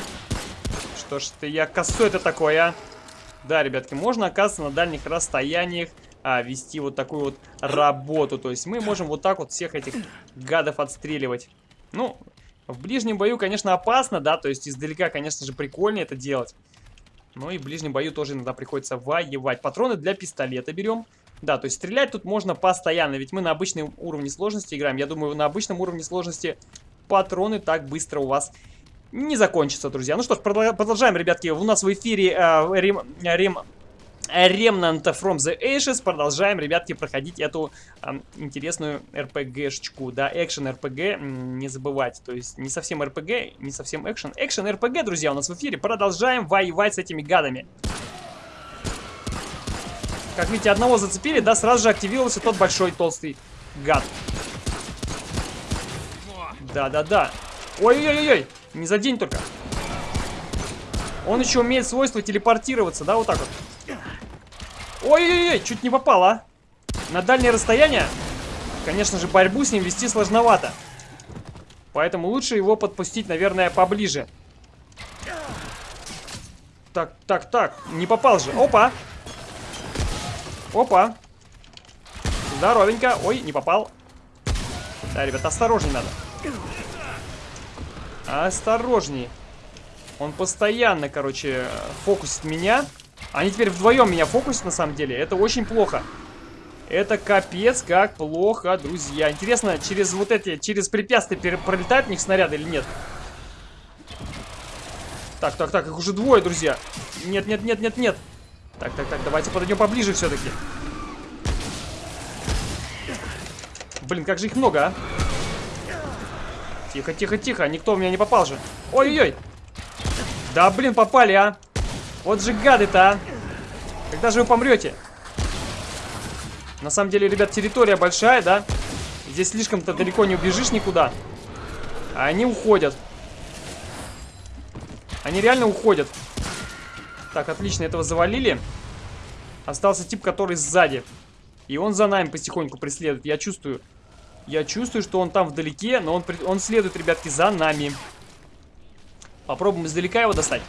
Что ж ты, я косой это такое, а? Да, ребятки, можно, оказывается, на дальних расстояниях а, вести вот такую вот работу. То есть мы можем вот так вот всех этих гадов отстреливать. Ну, в ближнем бою, конечно, опасно, да, то есть издалека, конечно же, прикольнее это делать. Но и в ближнем бою тоже иногда приходится воевать. Патроны для пистолета берем. Да, то есть стрелять тут можно постоянно, ведь мы на обычном уровне сложности играем. Я думаю, на обычном уровне сложности патроны так быстро у вас не закончатся, друзья. Ну что ж, продолжаем, ребятки. У нас в эфире э, Рим, Рим, Remnant from the Ashes. Продолжаем, ребятки, проходить эту э, интересную RPG-шечку. Да, экшен RPG, не забывайте. То есть не совсем RPG, не совсем экшен. Экшен RPG, друзья, у нас в эфире. Продолжаем воевать с этими гадами. Как видите, одного зацепили, да, сразу же активировался тот большой толстый гад. Да-да-да. Ой-ой-ой, не за день только. Он еще умеет свойство телепортироваться, да, вот так вот. Ой-ой-ой, чуть не попал, а. На дальнее расстояние, конечно же, борьбу с ним вести сложновато. Поэтому лучше его подпустить, наверное, поближе. Так, так, так, не попал же. Опа! Опа. Здоровенько. Ой, не попал. Да, ребят, осторожней надо. Осторожней. Он постоянно, короче, фокусит меня. Они теперь вдвоем меня фокусят, на самом деле. Это очень плохо. Это капец как плохо, друзья. Интересно, через вот эти, через препятствия пролетают в них снаряды или нет? Так, так, так, их уже двое, друзья. Нет, нет, нет, нет, нет. Так, так, так, давайте подойдем поближе все-таки. Блин, как же их много, а? Тихо, тихо, тихо. Никто у меня не попал же. Ой-ой-ой. Да, блин, попали, а. Вот же гады-то, а. Когда же вы помрете? На самом деле, ребят, территория большая, да? Здесь слишком-то далеко не убежишь никуда. А они уходят. Они реально уходят. Так, отлично, этого завалили. Остался тип, который сзади. И он за нами потихоньку преследует. Я чувствую. Я чувствую, что он там вдалеке, но он, он следует, ребятки, за нами. Попробуем издалека его достать.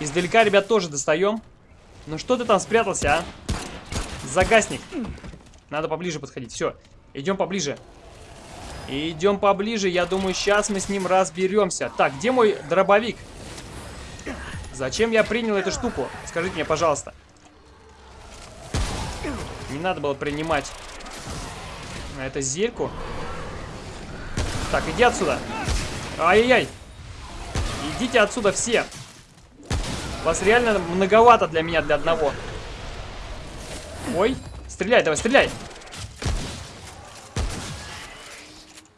Издалека, ребят, тоже достаем. Ну что ты там спрятался, а? Загасник. Надо поближе подходить. Все, идем поближе. Идем поближе. Я думаю, сейчас мы с ним разберемся. Так, где мой дробовик? Зачем я принял эту штуку? Скажите мне, пожалуйста. Не надо было принимать это зельку. Так, иди отсюда. Ай-яй-яй. Идите отсюда все. Вас реально многовато для меня, для одного. Ой, стреляй, давай, стреляй.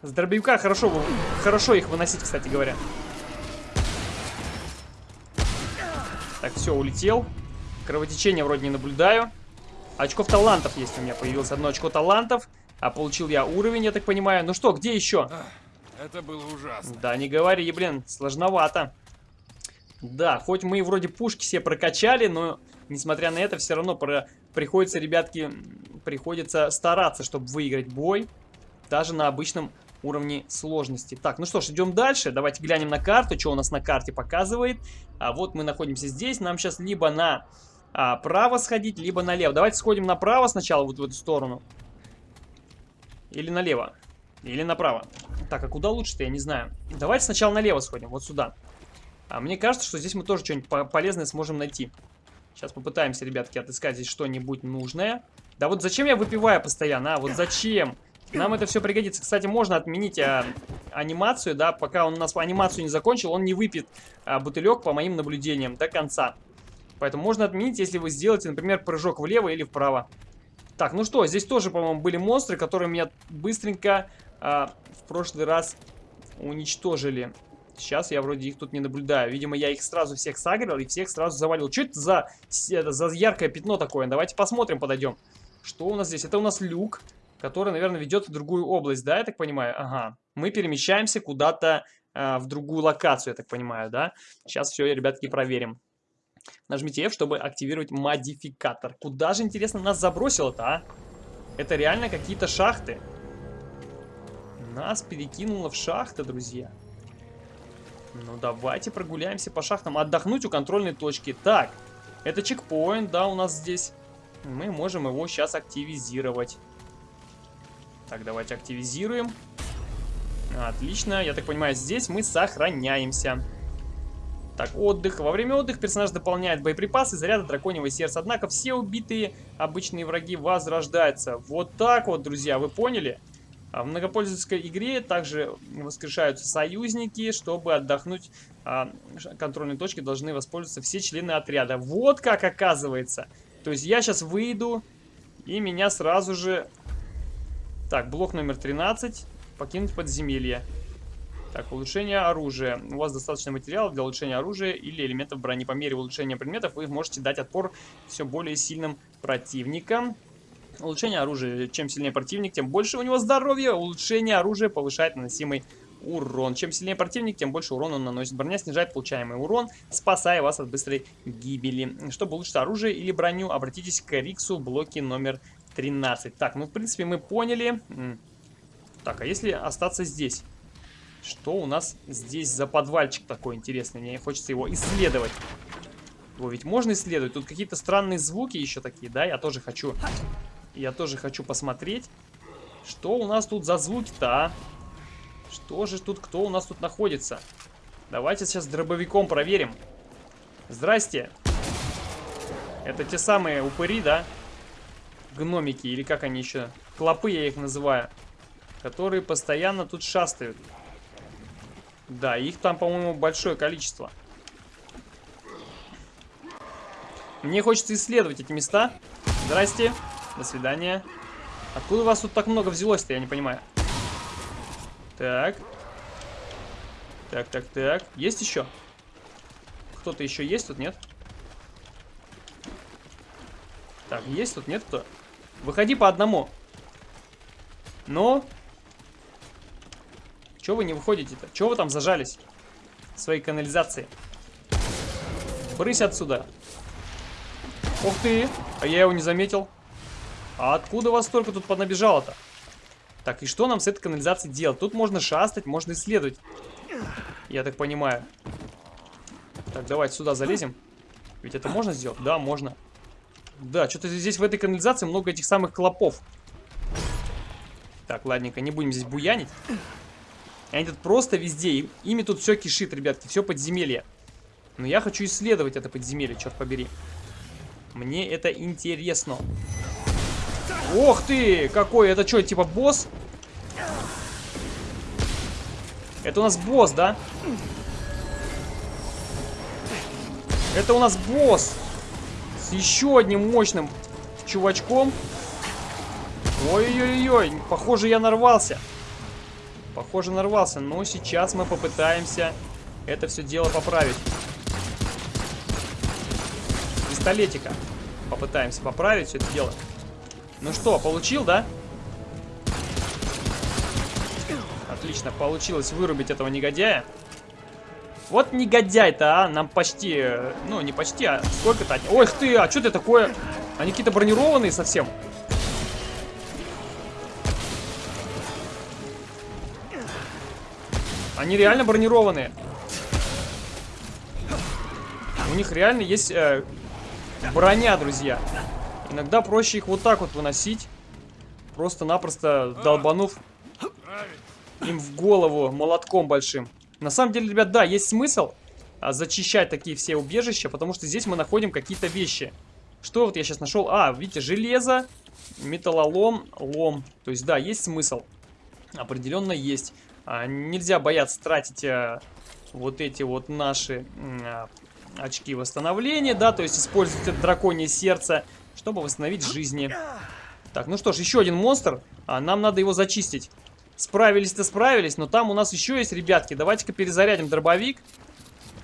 С дробовика хорошо, хорошо их выносить, кстати говоря. Так, все, улетел. Кровотечения вроде не наблюдаю. Очков талантов есть у меня. Появилось одно очко талантов. А получил я уровень, я так понимаю. Ну что, где еще? Это было ужасно. Да, не говори, блин, сложновато. Да, хоть мы вроде пушки все прокачали, но несмотря на это, все равно про... приходится, ребятки, приходится стараться, чтобы выиграть бой. Даже на обычном уровне сложности. Так, ну что ж, идем дальше. Давайте глянем на карту, что у нас на карте показывает. А вот мы находимся здесь. Нам сейчас либо на а, право сходить, либо налево. Давайте сходим направо сначала, вот в эту сторону. Или налево. Или направо. Так, а куда лучше-то, я не знаю. Давайте сначала налево сходим, вот сюда. А мне кажется, что здесь мы тоже что-нибудь полезное сможем найти. Сейчас попытаемся, ребятки, отыскать здесь что-нибудь нужное. Да вот зачем я выпиваю постоянно, а? Вот зачем? Нам это все пригодится. Кстати, можно отменить а, анимацию, да, пока он у нас анимацию не закончил, он не выпьет а, бутылек, по моим наблюдениям, до конца. Поэтому можно отменить, если вы сделаете, например, прыжок влево или вправо. Так, ну что, здесь тоже, по-моему, были монстры, которые меня быстренько а, в прошлый раз уничтожили. Сейчас я вроде их тут не наблюдаю. Видимо, я их сразу всех сагрил и всех сразу завалил. Что это за, это за яркое пятно такое? Давайте посмотрим, подойдем. Что у нас здесь? Это у нас люк который, наверное, ведет в другую область, да, я так понимаю? Ага, мы перемещаемся куда-то э, в другую локацию, я так понимаю, да? Сейчас все, ребятки, проверим. Нажмите F, чтобы активировать модификатор. Куда же, интересно, нас забросило-то, а? Это реально какие-то шахты. Нас перекинуло в шахты, друзья. Ну, давайте прогуляемся по шахтам. Отдохнуть у контрольной точки. Так, это чекпоинт, да, у нас здесь. Мы можем его сейчас активизировать. Так, давайте активизируем. Отлично. Я так понимаю, здесь мы сохраняемся. Так, отдых. Во время отдыха персонаж дополняет боеприпасы, заряда драконьего сердца. Однако все убитые обычные враги возрождаются. Вот так вот, друзья, вы поняли? А в многопользовательской игре также воскрешаются союзники. Чтобы отдохнуть, а, контрольные точки должны воспользоваться все члены отряда. Вот как оказывается. То есть я сейчас выйду, и меня сразу же так, блок номер 13. Покинуть подземелье. Так, улучшение оружия. У вас достаточно материалов для улучшения оружия или элементов брони. По мере улучшения предметов вы можете дать отпор все более сильным противникам. Улучшение оружия. Чем сильнее противник, тем больше у него здоровья. Улучшение оружия повышает наносимый урон. Чем сильнее противник, тем больше урона он наносит. Броня снижает получаемый урон, спасая вас от быстрой гибели. Чтобы улучшить оружие или броню, обратитесь к Риксу в блоке номер 13. Так, ну, в принципе, мы поняли. Так, а если остаться здесь? Что у нас здесь за подвальчик такой интересный? Мне хочется его исследовать. Его ведь можно исследовать. Тут какие-то странные звуки еще такие, да? Я тоже хочу... Я тоже хочу посмотреть. Что у нас тут за звуки-то, а? Что же тут, кто у нас тут находится? Давайте сейчас дробовиком проверим. Здрасте. Это те самые упыри, да? гномики, или как они еще, клопы я их называю, которые постоянно тут шастают. Да, их там, по-моему, большое количество. Мне хочется исследовать эти места. Здрасте, до свидания. Откуда у вас тут так много взялось-то, я не понимаю. Так. Так, так, так. Есть еще? Кто-то еще есть тут, нет? Так, есть тут, нет кто? Выходи по одному. Ну? Чего вы не выходите-то? Чего вы там зажались? В своей канализации. Брысь отсюда. Ух ты! А я его не заметил. А откуда вас столько тут понабежало-то? Так, и что нам с этой канализацией делать? Тут можно шастать, можно исследовать. Я так понимаю. Так, давайте сюда залезем. Ведь это можно сделать? Да, можно. Да, что-то здесь в этой канализации много этих самых клопов. Так, ладненько, не будем здесь буянить. Они тут просто везде. Ими тут все кишит, ребятки. Все подземелье. Но я хочу исследовать это подземелье, черт побери. Мне это интересно. Ох ты! Какой? Это что, типа босс? Это у нас босс, да? Это у нас босс. С еще одним мощным чувачком. Ой-ой-ой, похоже я нарвался. Похоже нарвался, но сейчас мы попытаемся это все дело поправить. Пистолетика. Попытаемся поправить все это дело. Ну что, получил, да? Отлично, получилось вырубить этого негодяя. Вот негодяй-то, а, нам почти, ну, не почти, а сколько-то... Ой, ты, а что ты такое? Они какие-то бронированные совсем. Они реально бронированные. У них реально есть э, броня, друзья. Иногда проще их вот так вот выносить. Просто-напросто долбанув им в голову молотком большим. На самом деле, ребят, да, есть смысл а, зачищать такие все убежища, потому что здесь мы находим какие-то вещи. Что вот я сейчас нашел? А, видите, железо, металлолом, лом. То есть, да, есть смысл. Определенно есть. А, нельзя бояться тратить а, вот эти вот наши а, очки восстановления, да, то есть использовать это драконье сердце, чтобы восстановить жизни. Так, ну что ж, еще один монстр. А, нам надо его зачистить. Справились-то справились, но там у нас еще есть ребятки. Давайте-ка перезарядим дробовик.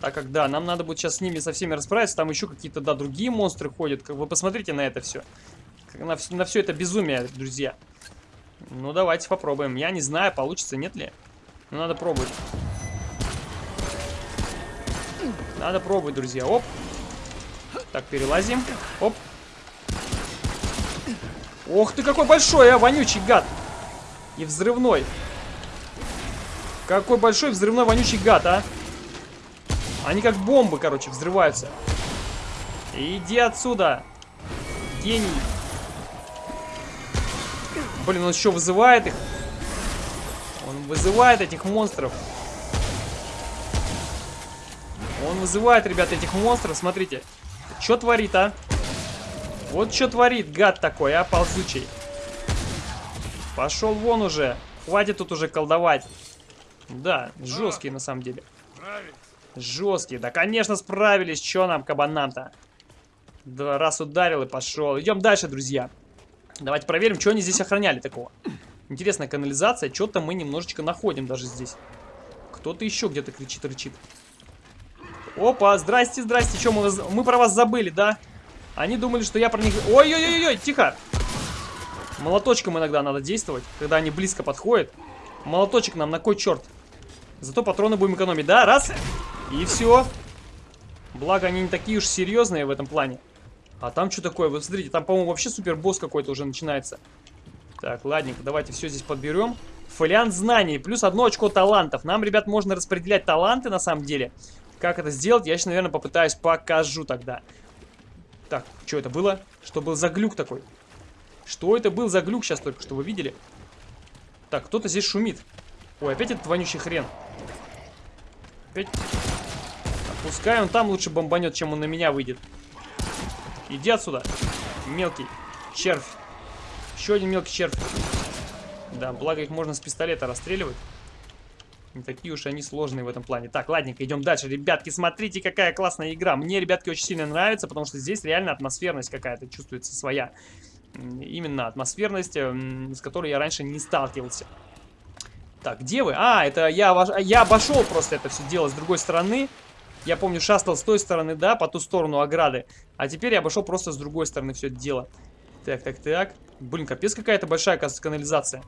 Так как, да, нам надо будет сейчас с ними со всеми расправиться. Там еще какие-то, да, другие монстры ходят. Вы посмотрите на это все. На, на все это безумие, друзья. Ну, давайте попробуем. Я не знаю, получится, нет ли. Но надо пробовать. Надо пробовать, друзья. Оп. Так, перелазим. Оп. Ох ты, какой большой, а, вонючий гад. И взрывной. Какой большой взрывной вонючий гад, а. Они как бомбы, короче, взрываются. Иди отсюда. Гений. Блин, он еще вызывает их. Он вызывает этих монстров. Он вызывает, ребята, этих монстров. Смотрите. Что творит, а? Вот что творит гад такой, а, ползучий. Пошел вон уже. Хватит тут уже колдовать. Да, жесткие на самом деле. Жесткие. Да, конечно, справились. Че нам, кабанам-то? Да, раз ударил и пошел. Идем дальше, друзья. Давайте проверим, что они здесь охраняли такого. Интересная канализация. Что-то мы немножечко находим даже здесь. Кто-то еще где-то кричит, рычит. Опа, здрасте, здрасте. Что, мы, мы про вас забыли, да? Они думали, что я про них... Ой-ой-ой-ой, тихо. Молоточком иногда надо действовать, когда они близко подходят. Молоточек нам на кой черт? Зато патроны будем экономить. Да, раз. И все. Благо, они не такие уж серьезные в этом плане. А там что такое? Вы смотрите, там, по-моему, вообще супер босс какой-то уже начинается. Так, ладненько, давайте все здесь подберем. Фолиант знаний, плюс одно очко талантов. Нам, ребят, можно распределять таланты, на самом деле. Как это сделать, я сейчас, наверное, попытаюсь покажу тогда. Так, что это было? Что был за глюк такой? Что это был за глюк сейчас только что, вы видели? Так, кто-то здесь шумит. Ой, опять этот вонючий хрен. Опять... Пускай он там лучше бомбанет, чем он на меня выйдет. Иди отсюда, мелкий червь. Еще один мелкий червь. Да, благо их можно с пистолета расстреливать. Не такие уж они сложные в этом плане. Так, ладненько, идем дальше. Ребятки, смотрите, какая классная игра. Мне, ребятки, очень сильно нравится, потому что здесь реально атмосферность какая-то чувствуется своя именно атмосферность, эм, с которой я раньше не сталкивался. Так, где вы? А, это я, я обошел просто это все дело с другой стороны. Я помню, шастал с той стороны, да, по ту сторону ограды. А теперь я обошел просто с другой стороны все это дело. Так, так, так. Блин, капец какая-то большая, канализация.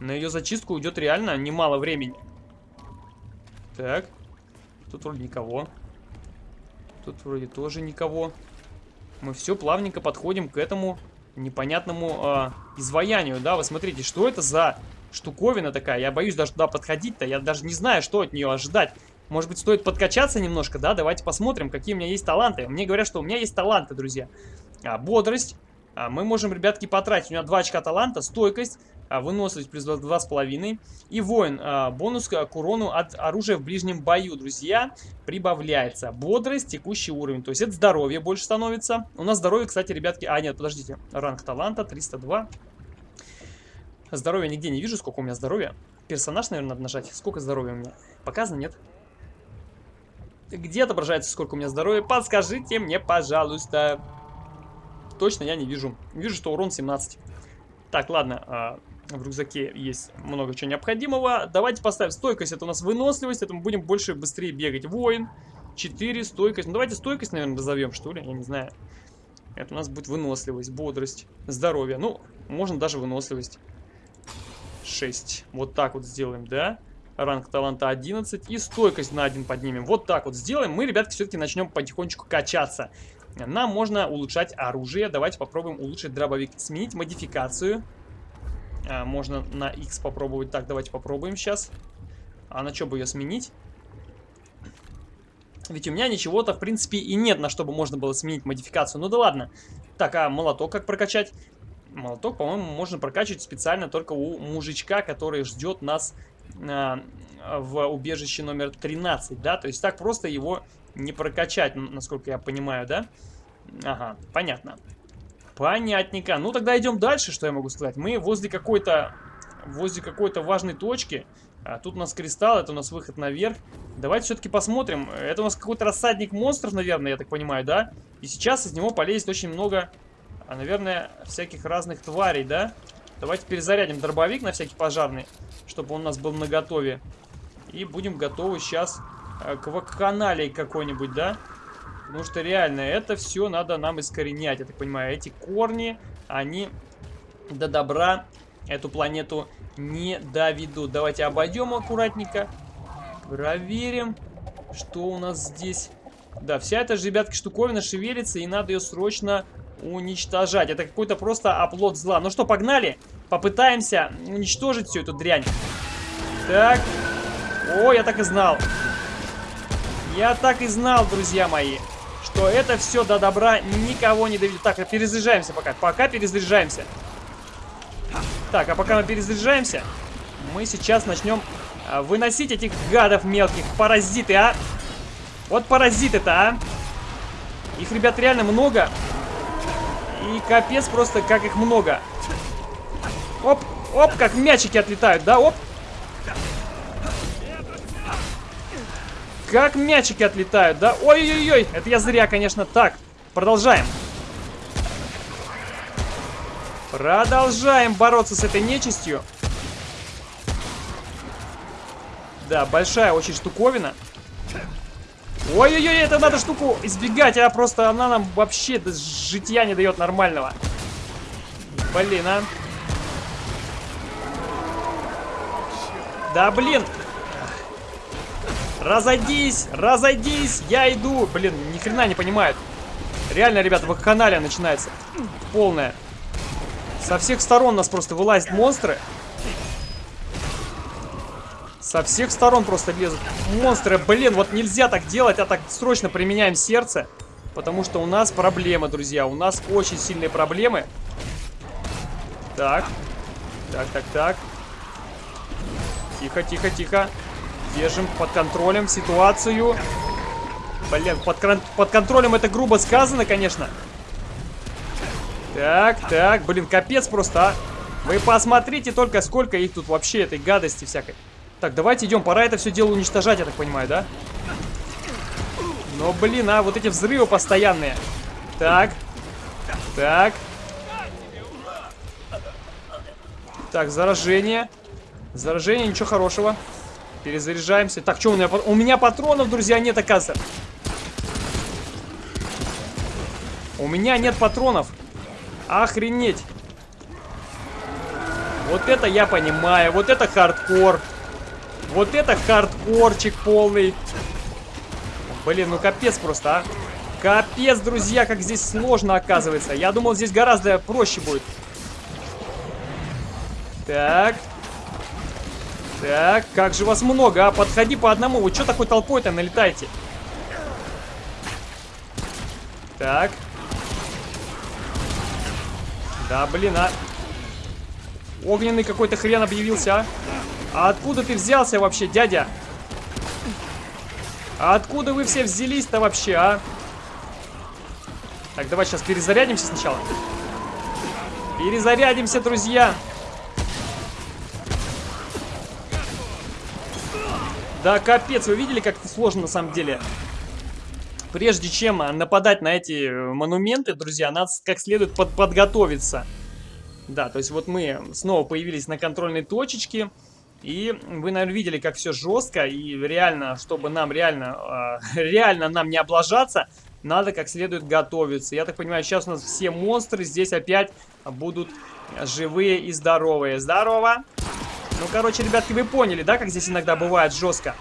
На ее зачистку уйдет реально немало времени. Так. Тут вроде никого. Тут вроде тоже никого. Мы все плавненько подходим к этому непонятному э, изваянию, да? Вы смотрите, что это за штуковина такая? Я боюсь даже туда подходить-то. Я даже не знаю, что от нее ожидать. Может быть, стоит подкачаться немножко, да? Давайте посмотрим, какие у меня есть таланты. Мне говорят, что у меня есть таланты, друзья. А, бодрость. А, мы можем, ребятки, потратить. У меня 2 очка таланта. Стойкость. А, выносливость плюс 2,5. И воин. А, бонус к урону от оружия в ближнем бою, друзья. Прибавляется. Бодрость, текущий уровень. То есть это здоровье больше становится. У нас здоровье, кстати, ребятки... А, нет, подождите. Ранг таланта 302. Здоровья нигде не вижу, сколько у меня здоровья. Персонаж, наверное, надо нажать. Сколько здоровья у меня? Показано, нет? Где отображается, сколько у меня здоровья? Подскажите мне, пожалуйста. Точно я не вижу. Вижу, что урон 17. Так, ладно. В рюкзаке есть много чего необходимого. Давайте поставим стойкость. Это у нас выносливость. Это мы будем больше быстрее бегать. Воин. 4, стойкость. Ну, давайте стойкость, наверное, назовем, что ли. Я не знаю. Это у нас будет выносливость, бодрость, здоровье. Ну, можно даже выносливость. 6. Вот так вот сделаем, да? Ранг таланта 11. И стойкость на 1 поднимем. Вот так вот сделаем. Мы, ребятки, все-таки начнем потихонечку качаться. Нам можно улучшать оружие. Давайте попробуем улучшить дробовик. Сменить модификацию. А, можно на X попробовать. Так, давайте попробуем сейчас. А на что бы ее сменить? Ведь у меня ничего-то, в принципе, и нет, на что бы можно было сменить модификацию. Ну да ладно. Так, а молоток как прокачать? Молоток, по-моему, можно прокачивать специально только у мужичка, который ждет нас э, в убежище номер 13, да? То есть так просто его не прокачать, насколько я понимаю, да? Ага, понятно. Понятненько. Ну, тогда идем дальше, что я могу сказать. Мы возле какой-то возле какой-то важной точки. А, тут у нас кристалл, это у нас выход наверх. Давайте все-таки посмотрим. Это у нас какой-то рассадник монстров, наверное, я так понимаю, да? И сейчас из него полезет очень много а, наверное, всяких разных тварей, да? Давайте перезарядим дробовик на всякий пожарный, чтобы он у нас был наготове. И будем готовы сейчас э, к вакханалии какой-нибудь, да? Потому что реально это все надо нам искоренять, я так понимаю. Эти корни, они до добра эту планету не доведут. Давайте обойдем аккуратненько. Проверим, что у нас здесь. Да, вся эта же, ребятки, штуковина шевелится, и надо ее срочно уничтожать. Это какой-то просто оплот зла. Ну что, погнали? Попытаемся уничтожить всю эту дрянь. Так. О, я так и знал. Я так и знал, друзья мои, что это все до добра никого не доведет. Так, а перезаряжаемся пока. Пока перезаряжаемся. Так, а пока мы перезаряжаемся, мы сейчас начнем а, выносить этих гадов мелких. Паразиты, а? Вот паразиты-то, а? Их, ребят, реально много. И капец просто, как их много. Оп, оп, как мячики отлетают, да, оп. Как мячики отлетают, да? Ой-ой-ой, это я зря, конечно. Так, продолжаем. Продолжаем бороться с этой нечистью. Да, большая очень штуковина. Ой-ой-ой, это надо штуку избегать, а просто она нам вообще житья не дает нормального. Блин, а. Да, блин. Разойдись, разойдись, я иду. Блин, ни хрена не понимает. Реально, ребята, вакханалия начинается. Полная. Со всех сторон нас просто вылазят монстры. Со всех сторон просто лезут монстры. Блин, вот нельзя так делать, а так срочно применяем сердце. Потому что у нас проблемы, друзья. У нас очень сильные проблемы. Так. Так, так, так. Тихо, тихо, тихо. Держим под контролем ситуацию. Блин, под, под контролем это грубо сказано, конечно. Так, так. Блин, капец просто, а. Вы посмотрите только, сколько их тут вообще, этой гадости всякой. Так, давайте идем. Пора это все дело уничтожать, я так понимаю, да? Но, блин, а, вот эти взрывы постоянные. Так. Так. Так, заражение. Заражение, ничего хорошего. Перезаряжаемся. Так, что у меня? У меня патронов, друзья, нет, оказывается. У меня нет патронов. Охренеть. Вот это я понимаю. Вот это хардкор. Вот это хардкорчик полный. Блин, ну капец просто, а. Капец, друзья, как здесь сложно оказывается. Я думал, здесь гораздо проще будет. Так. Так, как же вас много, а? Подходи по одному. Вы что такой толпой-то налетаете? Так. Да, блин, а. Огненный какой-то хрен объявился, а. А откуда ты взялся вообще, дядя? А откуда вы все взялись-то вообще, а? Так, давай сейчас перезарядимся сначала. Перезарядимся, друзья. Да, капец, вы видели, как это сложно на самом деле? Прежде чем нападать на эти монументы, друзья, надо как следует под подготовиться. Да, то есть вот мы снова появились на контрольной точечке. И вы, наверное, видели, как все жестко. И реально, чтобы нам реально, э, <laughs> реально нам не облажаться, надо как следует готовиться. Я так понимаю, сейчас у нас все монстры здесь опять будут живые и здоровые. Здорово! Ну, короче, ребятки, вы поняли, да, как здесь иногда бывает жестко?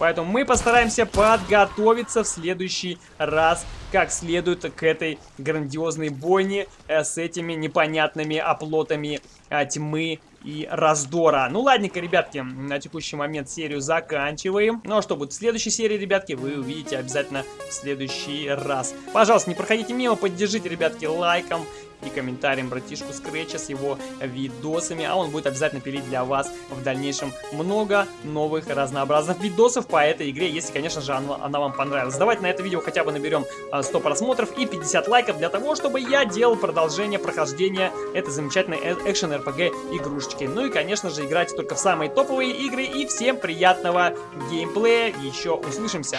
Поэтому мы постараемся подготовиться в следующий раз как следует к этой грандиозной бойне э, с этими непонятными оплотами э, тьмы и раздора. Ну, ладненько, ребятки, на текущий момент серию заканчиваем. Ну, а что будет в следующей серии, ребятки, вы увидите обязательно в следующий раз. Пожалуйста, не проходите мимо, поддержите, ребятки, лайком и комментарием братишку Скретча с его видосами, а он будет обязательно пилить для вас в дальнейшем много новых разнообразных видосов по этой игре, если, конечно же, она, она вам понравилась. Давайте на это видео хотя бы наберем 100 просмотров и 50 лайков для того, чтобы я делал продолжение прохождения этой замечательной экшен RPG игрушечки игрушечки. Ну и, конечно же, играйте только в самые топовые игры. И всем приятного геймплея. Еще услышимся.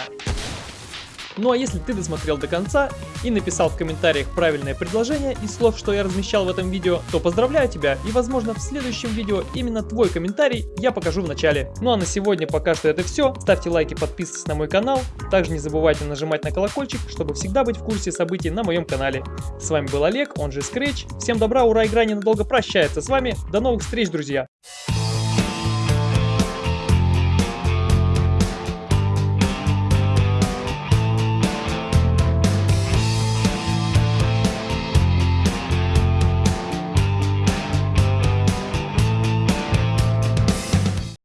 Ну а если ты досмотрел до конца и написал в комментариях правильное предложение из слов, что я размещал в этом видео, то поздравляю тебя и возможно в следующем видео именно твой комментарий я покажу в начале. Ну а на сегодня пока что это все. Ставьте лайки, подписывайтесь на мой канал. Также не забывайте нажимать на колокольчик, чтобы всегда быть в курсе событий на моем канале. С вами был Олег, он же Scratch. Всем добра, ура, игра ненадолго прощается с вами. До новых встреч, друзья!